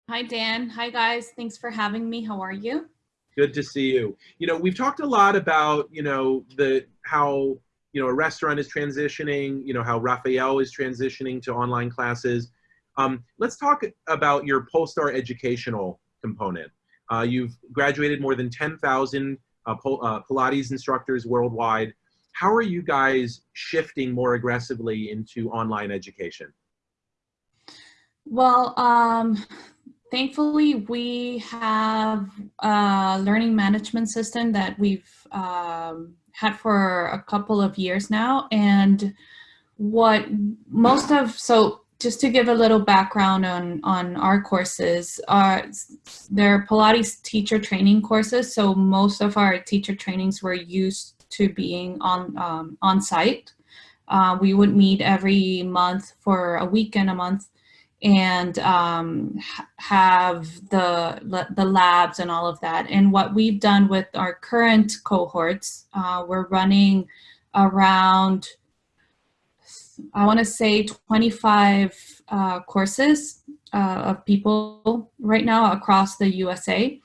Hi, Dan. Hi, guys. Thanks for having me. How are you? Good to see you. You know, we've talked a lot about, you know, the how, you know, a restaurant is transitioning, you know, how Raphael is transitioning to online classes. Um, let's talk about your Polestar educational component. Uh, you've graduated more than 10,000 uh, uh, Pilates instructors worldwide. How are you guys shifting more aggressively into online education? Well, um, thankfully, we have a learning management system that we've um, had for a couple of years now. And what most of, so just to give a little background on, on our courses, uh, they're Pilates teacher training courses. So most of our teacher trainings were used to being on, um, on site. Uh, we would meet every month for a week and a month and um, have the, the labs and all of that. And what we've done with our current cohorts, uh, we're running around I want to say 25 uh, courses uh, of people right now across the USA.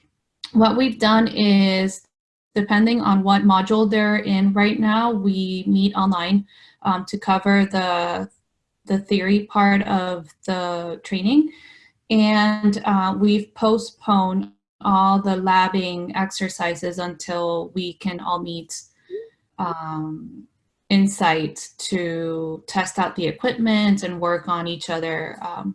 What we've done is, depending on what module they're in right now, we meet online um, to cover the, the theory part of the training. And uh, we've postponed all the labbing exercises until we can all meet um, insight to test out the equipment and work on each other um,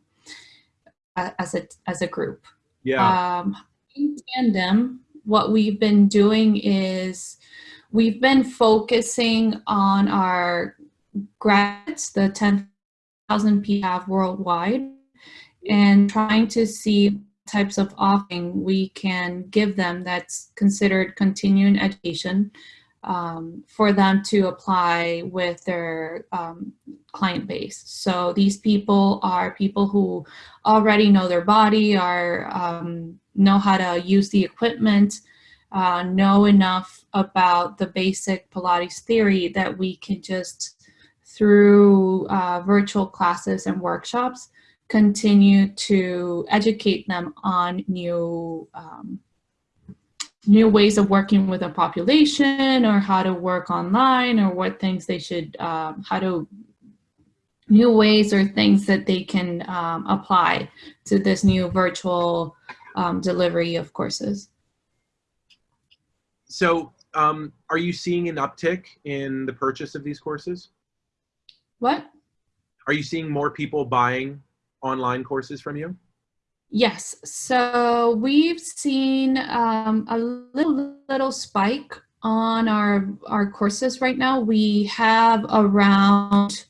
as a as a group. Yeah. Um, in tandem, what we've been doing is we've been focusing on our grads, the 10,000 people have worldwide, and trying to see types of offering we can give them that's considered continuing education um, for them to apply with their um, client base. So these people are people who already know their body, are um, know how to use the equipment, uh, know enough about the basic Pilates theory that we can just through uh, virtual classes and workshops continue to educate them on new um, new ways of working with a population or how to work online or what things they should, um, how to, new ways or things that they can um, apply to this new virtual um, delivery of courses. So um, are you seeing an uptick in the purchase of these courses? What? Are you seeing more people buying online courses from you? Yes, so we've seen um, a little little spike on our our courses right now. We have around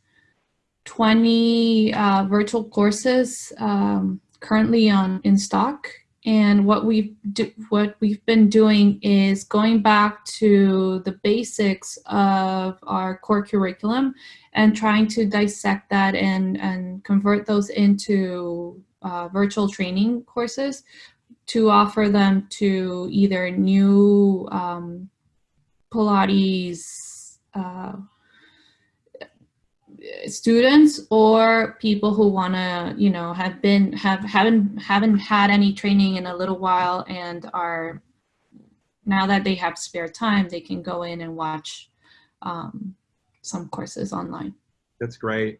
20 uh, virtual courses um, currently on in stock. And what we've do, what we've been doing is going back to the basics of our core curriculum and trying to dissect that and and convert those into uh, virtual training courses to offer them to either new um, Pilates uh, students or people who want to, you know, have been have haven't haven't had any training in a little while and are now that they have spare time, they can go in and watch um, some courses online. That's great.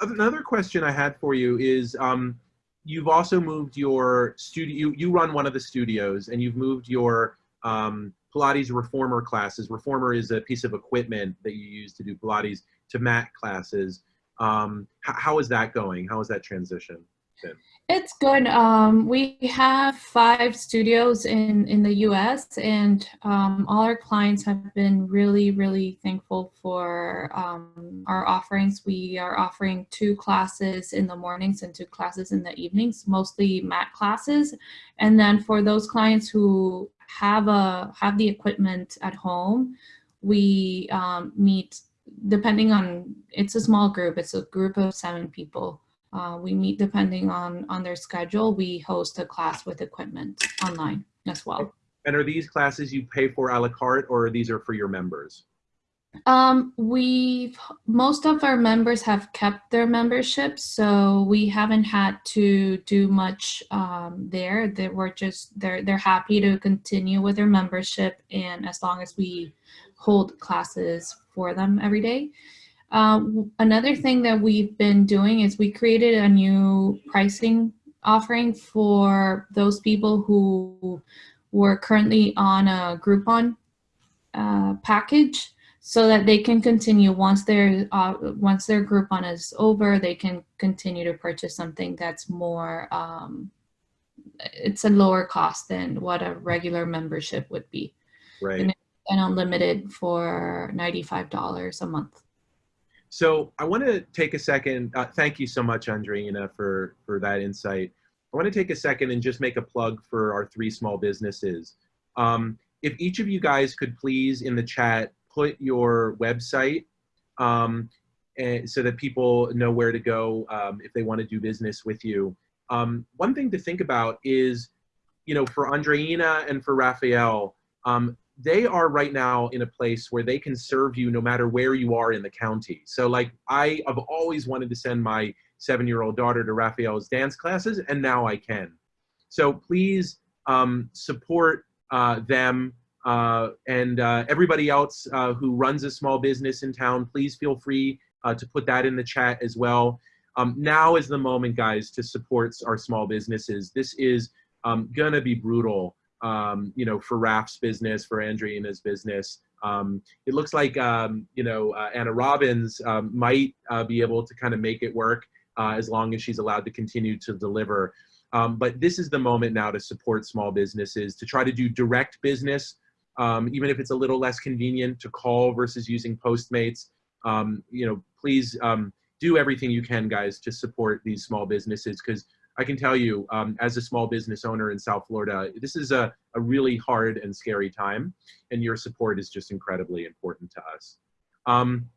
Another question I had for you is. Um, you've also moved your studio, you, you run one of the studios and you've moved your um, Pilates reformer classes. Reformer is a piece of equipment that you use to do Pilates to mat classes. Um, how is that going? How is that transition? It's good. Um, we have five studios in, in the US and um, all our clients have been really, really thankful for um, our offerings. We are offering two classes in the mornings and two classes in the evenings, mostly mat classes. And then for those clients who have, a, have the equipment at home, we um, meet depending on, it's a small group, it's a group of seven people. Uh, we meet depending on, on their schedule. We host a class with equipment online as well. And are these classes you pay for a la carte or these are for your members? Um, we've, most of our members have kept their memberships, so we haven't had to do much um, there. They were just, they're, they're happy to continue with their membership and as long as we hold classes for them every day. Um, another thing that we've been doing is we created a new pricing offering for those people who were currently on a Groupon uh, package so that they can continue once their uh, once their Groupon is over, they can continue to purchase something that's more um, it's a lower cost than what a regular membership would be. Right. And, and unlimited for $95 a month. So I want to take a second. Uh, thank you so much, Andreina, for, for that insight. I want to take a second and just make a plug for our three small businesses. Um, if each of you guys could please in the chat put your website um, and so that people know where to go um, if they want to do business with you. Um, one thing to think about is, you know, for Andreina and for Raphael, um, they are right now in a place where they can serve you no matter where you are in the county. So like I have always wanted to send my seven-year-old daughter to Raphael's dance classes and now I can. So please um, support uh, them uh, and uh, everybody else uh, who runs a small business in town, please feel free uh, to put that in the chat as well. Um, now is the moment, guys, to support our small businesses. This is um, gonna be brutal, um, you know, for Raf's business, for Andreina's business. Um, it looks like, um, you know, uh, Anna Robbins um, might uh, be able to kind of make it work as long as she's allowed to continue to deliver. but this is the moment now to support small businesses, to try to do direct business um, even if it's a little less convenient to call versus using Postmates. Um, you know, please um, do everything you can, guys, to support these small businesses because I can tell you, um, as a small business owner in South Florida, this is a, a really hard and scary time, and your support is just incredibly important to us. Um,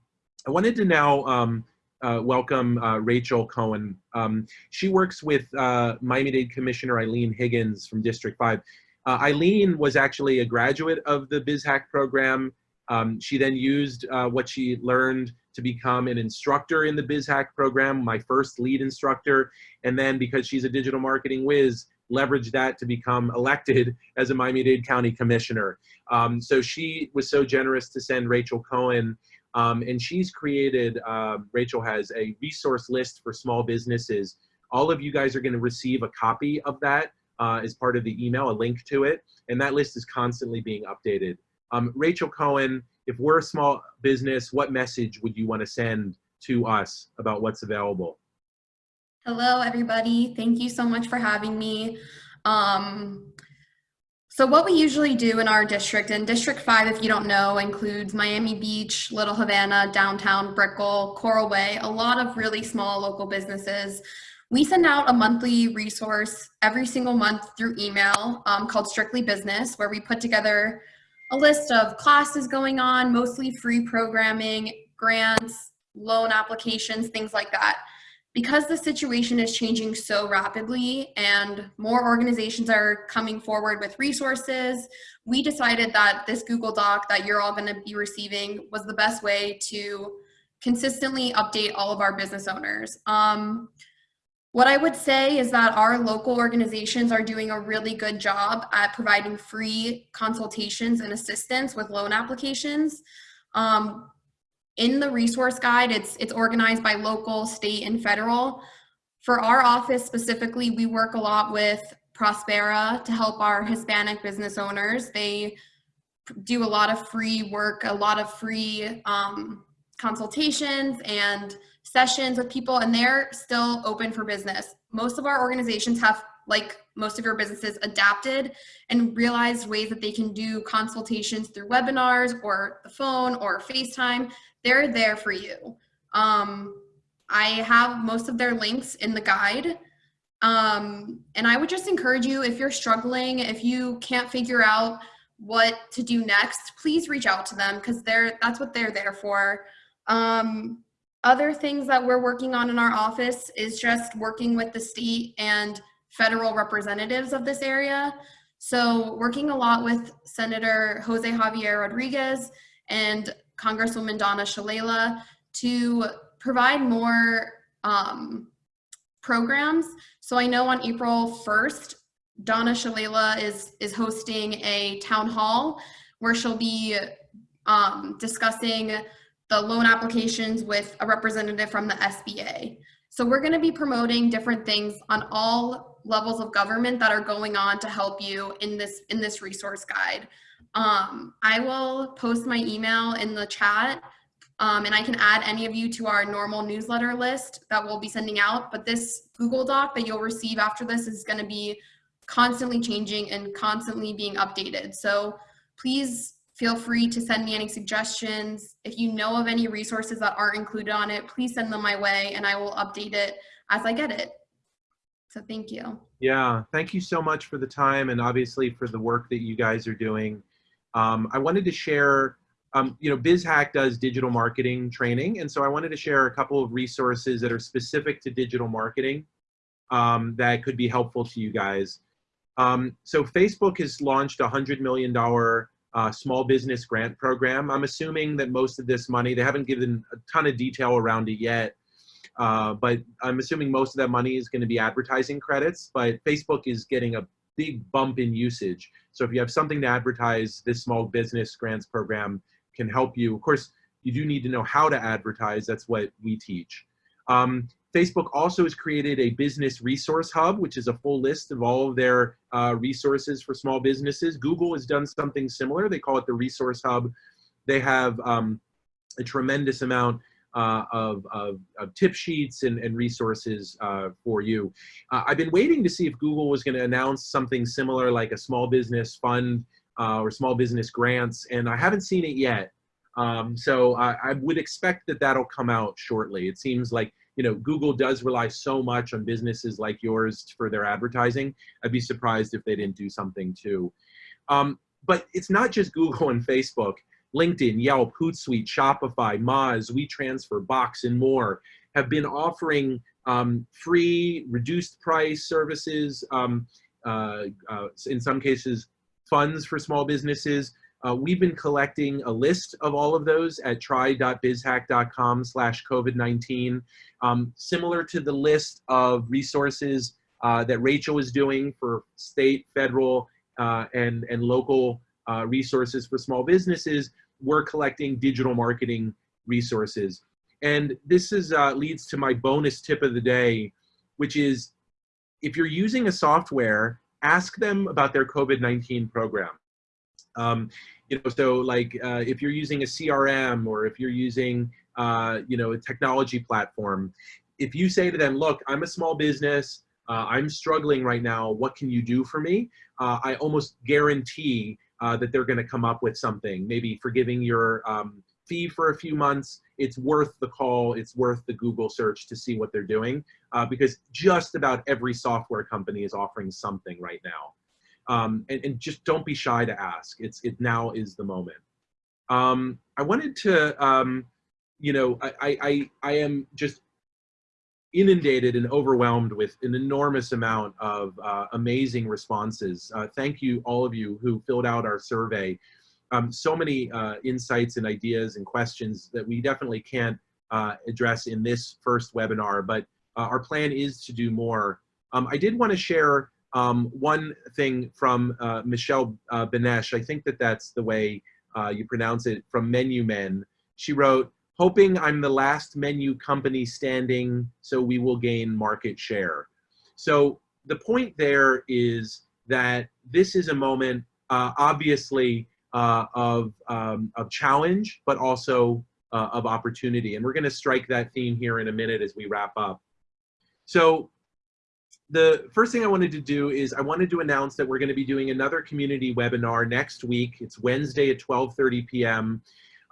I wanted to now um, uh, welcome uh, Rachel Cohen. Um, she works with uh, Miami-Dade Commissioner Eileen Higgins from District 5. Uh, Eileen was actually a graduate of the BizHack program. Um, she then used uh, what she learned to become an instructor in the BizHack program, my first lead instructor. And then because she's a digital marketing whiz, leveraged that to become elected as a Miami-Dade County Commissioner. Um, so she was so generous to send Rachel Cohen um, and she's created, uh, Rachel has a resource list for small businesses. All of you guys are gonna receive a copy of that uh, as part of the email, a link to it, and that list is constantly being updated. Um, Rachel Cohen, if we're a small business, what message would you want to send to us about what's available? Hello, everybody. Thank you so much for having me. Um, so what we usually do in our district, and District 5, if you don't know, includes Miami Beach, Little Havana, downtown Brickell, Coral Way, a lot of really small local businesses we send out a monthly resource every single month through email um, called Strictly Business, where we put together a list of classes going on, mostly free programming, grants, loan applications, things like that. Because the situation is changing so rapidly and more organizations are coming forward with resources, we decided that this Google Doc that you're all gonna be receiving was the best way to consistently update all of our business owners. Um, what I would say is that our local organizations are doing a really good job at providing free consultations and assistance with loan applications. Um, in the resource guide, it's, it's organized by local, state, and federal. For our office specifically, we work a lot with Prospera to help our Hispanic business owners. They do a lot of free work, a lot of free um, consultations and sessions with people and they're still open for business. Most of our organizations have, like most of your businesses, adapted and realized ways that they can do consultations through webinars or the phone or FaceTime. They're there for you. Um, I have most of their links in the guide. Um, and I would just encourage you, if you're struggling, if you can't figure out what to do next, please reach out to them because they're that's what they're there for. Um, other things that we're working on in our office is just working with the state and federal representatives of this area. So working a lot with Senator Jose Javier Rodriguez and Congresswoman Donna Shalala to provide more um, programs. So I know on April 1st, Donna Shalala is, is hosting a town hall where she'll be um, discussing the loan applications with a representative from the SBA. So we're gonna be promoting different things on all levels of government that are going on to help you in this, in this resource guide. Um, I will post my email in the chat um, and I can add any of you to our normal newsletter list that we'll be sending out. But this Google Doc that you'll receive after this is gonna be constantly changing and constantly being updated. So please feel free to send me any suggestions. If you know of any resources that aren't included on it, please send them my way and I will update it as I get it. So thank you. Yeah, thank you so much for the time and obviously for the work that you guys are doing. Um, I wanted to share, um, you know, BizHack does digital marketing training, and so I wanted to share a couple of resources that are specific to digital marketing um, that could be helpful to you guys. Um, so Facebook has launched a $100 million uh, small business grant program. I'm assuming that most of this money, they haven't given a ton of detail around it yet, uh, but I'm assuming most of that money is gonna be advertising credits, but Facebook is getting a big bump in usage. So if you have something to advertise, this small business grants program can help you. Of course, you do need to know how to advertise. That's what we teach. Um, Facebook also has created a business resource hub, which is a full list of all of their uh, resources for small businesses. Google has done something similar. They call it the resource hub. They have um, a tremendous amount uh, of, of, of, tip sheets and, and resources uh, for you. Uh, I've been waiting to see if Google was going to announce something similar like a small business fund uh, or small business grants, and I haven't seen it yet. Um, so I, I would expect that that'll come out shortly. It seems like you know, Google does rely so much on businesses like yours for their advertising. I'd be surprised if they didn't do something too. Um, but it's not just Google and Facebook. LinkedIn, Yelp, Hootsuite, Shopify, Moz, WeTransfer, Box, and more have been offering um, free, reduced price services, um, uh, uh, in some cases, funds for small businesses. Uh, we've been collecting a list of all of those at try.bizhack.com slash COVID-19, um, similar to the list of resources uh, that Rachel is doing for state, federal, uh, and, and local uh, resources for small businesses. We're collecting digital marketing resources. And this is, uh, leads to my bonus tip of the day, which is if you're using a software, ask them about their COVID-19 program. Um, you know, so like uh, if you're using a CRM or if you're using, uh, you know, a technology platform, if you say to them, look, I'm a small business, uh, I'm struggling right now, what can you do for me? Uh, I almost guarantee uh, that they're gonna come up with something, maybe forgiving your um, fee for a few months, it's worth the call, it's worth the Google search to see what they're doing, uh, because just about every software company is offering something right now um, and, and, just don't be shy to ask. It's it now is the moment. Um, I wanted to, um, you know, I, I I am just inundated and overwhelmed with an enormous amount of uh, amazing responses. Uh, thank you all of you who filled out our survey. Um, so many uh, insights and ideas and questions that we definitely can't uh, address in this first webinar, but uh, our plan is to do more. Um, I did want to share um, one thing from uh, Michelle uh, Benesh, I think that that's the way uh, you pronounce it, from Menu Men. She wrote, hoping I'm the last menu company standing so we will gain market share. So the point there is that this is a moment, uh, obviously, uh, of, um, of challenge, but also uh, of opportunity. And we're gonna strike that theme here in a minute as we wrap up. So the first thing I wanted to do is I wanted to announce that we're going to be doing another community webinar next week. It's Wednesday at 12.30 p.m.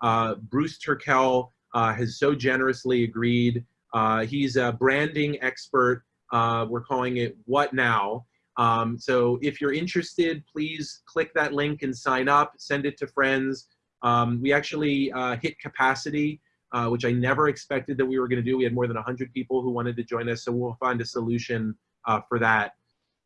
Uh, Bruce Turkel uh, has so generously agreed. Uh, he's a branding expert. Uh, we're calling it What Now? Um, so if you're interested, please click that link and sign up, send it to friends. Um, we actually uh, hit capacity uh, which I never expected that we were going to do. We had more than 100 people who wanted to join us, so we'll find a solution uh, for that.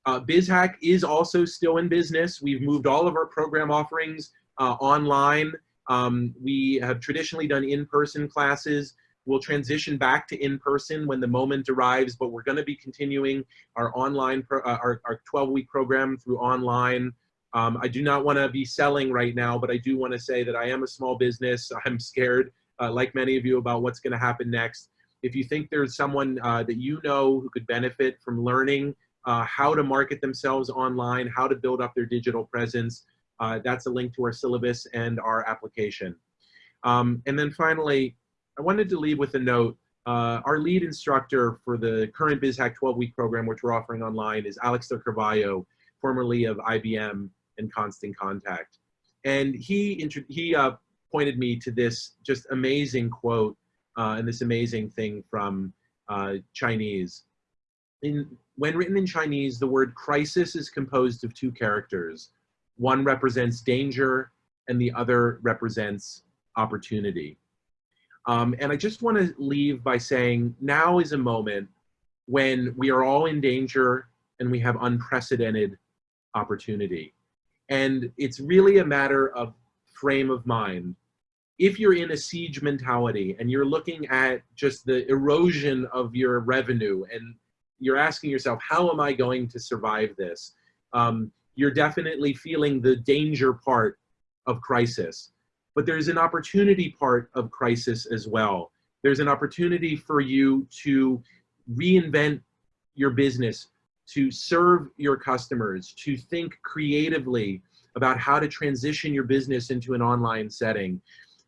Uh, BizHack is also still in business. We've moved all of our program offerings uh, online. Um, we have traditionally done in-person classes. We'll transition back to in-person when the moment arrives, but we're going to be continuing our online, uh, our, our 12-week program through online. Um, I do not want to be selling right now, but I do want to say that I am a small business. I'm scared, uh, like many of you, about what's going to happen next. If you think there's someone uh, that you know who could benefit from learning uh, how to market themselves online, how to build up their digital presence, uh, that's a link to our syllabus and our application. Um, and then finally, I wanted to leave with a note. Uh, our lead instructor for the current BizHack 12-week program, which we're offering online, is Alex de Carvalho, formerly of IBM and Constant Contact. And he, he uh, pointed me to this just amazing quote uh, and this amazing thing from uh, Chinese. In, when written in Chinese, the word crisis is composed of two characters. One represents danger and the other represents opportunity. Um, and I just want to leave by saying now is a moment when we are all in danger and we have unprecedented opportunity. And it's really a matter of frame of mind. If you're in a siege mentality and you're looking at just the erosion of your revenue and you're asking yourself, how am I going to survive this? Um, you're definitely feeling the danger part of crisis. But there's an opportunity part of crisis as well. There's an opportunity for you to reinvent your business, to serve your customers, to think creatively about how to transition your business into an online setting.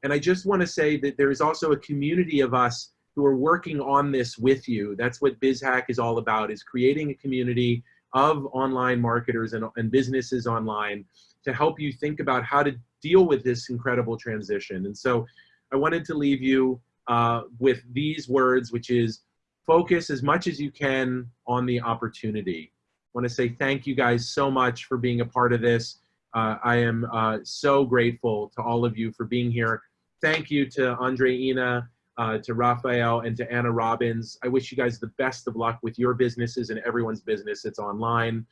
And I just want to say that there is also a community of us who are working on this with you. That's what BizHack is all about, is creating a community of online marketers and, and businesses online to help you think about how to deal with this incredible transition. And so I wanted to leave you uh, with these words, which is focus as much as you can on the opportunity. I want to say thank you guys so much for being a part of this. Uh, I am uh, so grateful to all of you for being here. Thank you to Andreina, uh, to Raphael, and to Anna Robbins. I wish you guys the best of luck with your businesses and everyone's business that's online.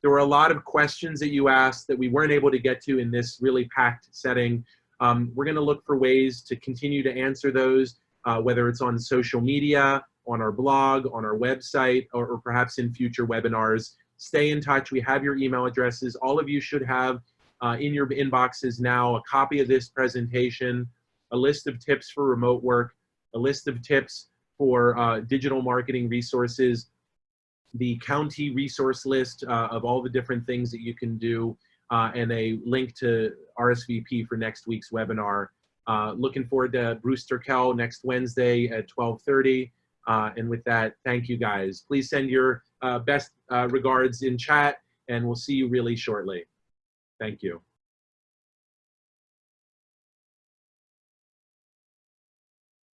There were a lot of questions that you asked that we weren't able to get to in this really packed setting. Um, we're gonna look for ways to continue to answer those, uh, whether it's on social media, on our blog, on our website, or, or perhaps in future webinars. Stay in touch. We have your email addresses. All of you should have uh, in your inboxes now a copy of this presentation, a list of tips for remote work, a list of tips for uh, digital marketing resources, the county resource list uh, of all the different things that you can do, uh, and a link to RSVP for next week's webinar. Uh, looking forward to Bruce Turkel next Wednesday at 1230. Uh, and with that, thank you guys. Please send your uh, best regards in chat, and we'll see you really shortly. Thank you.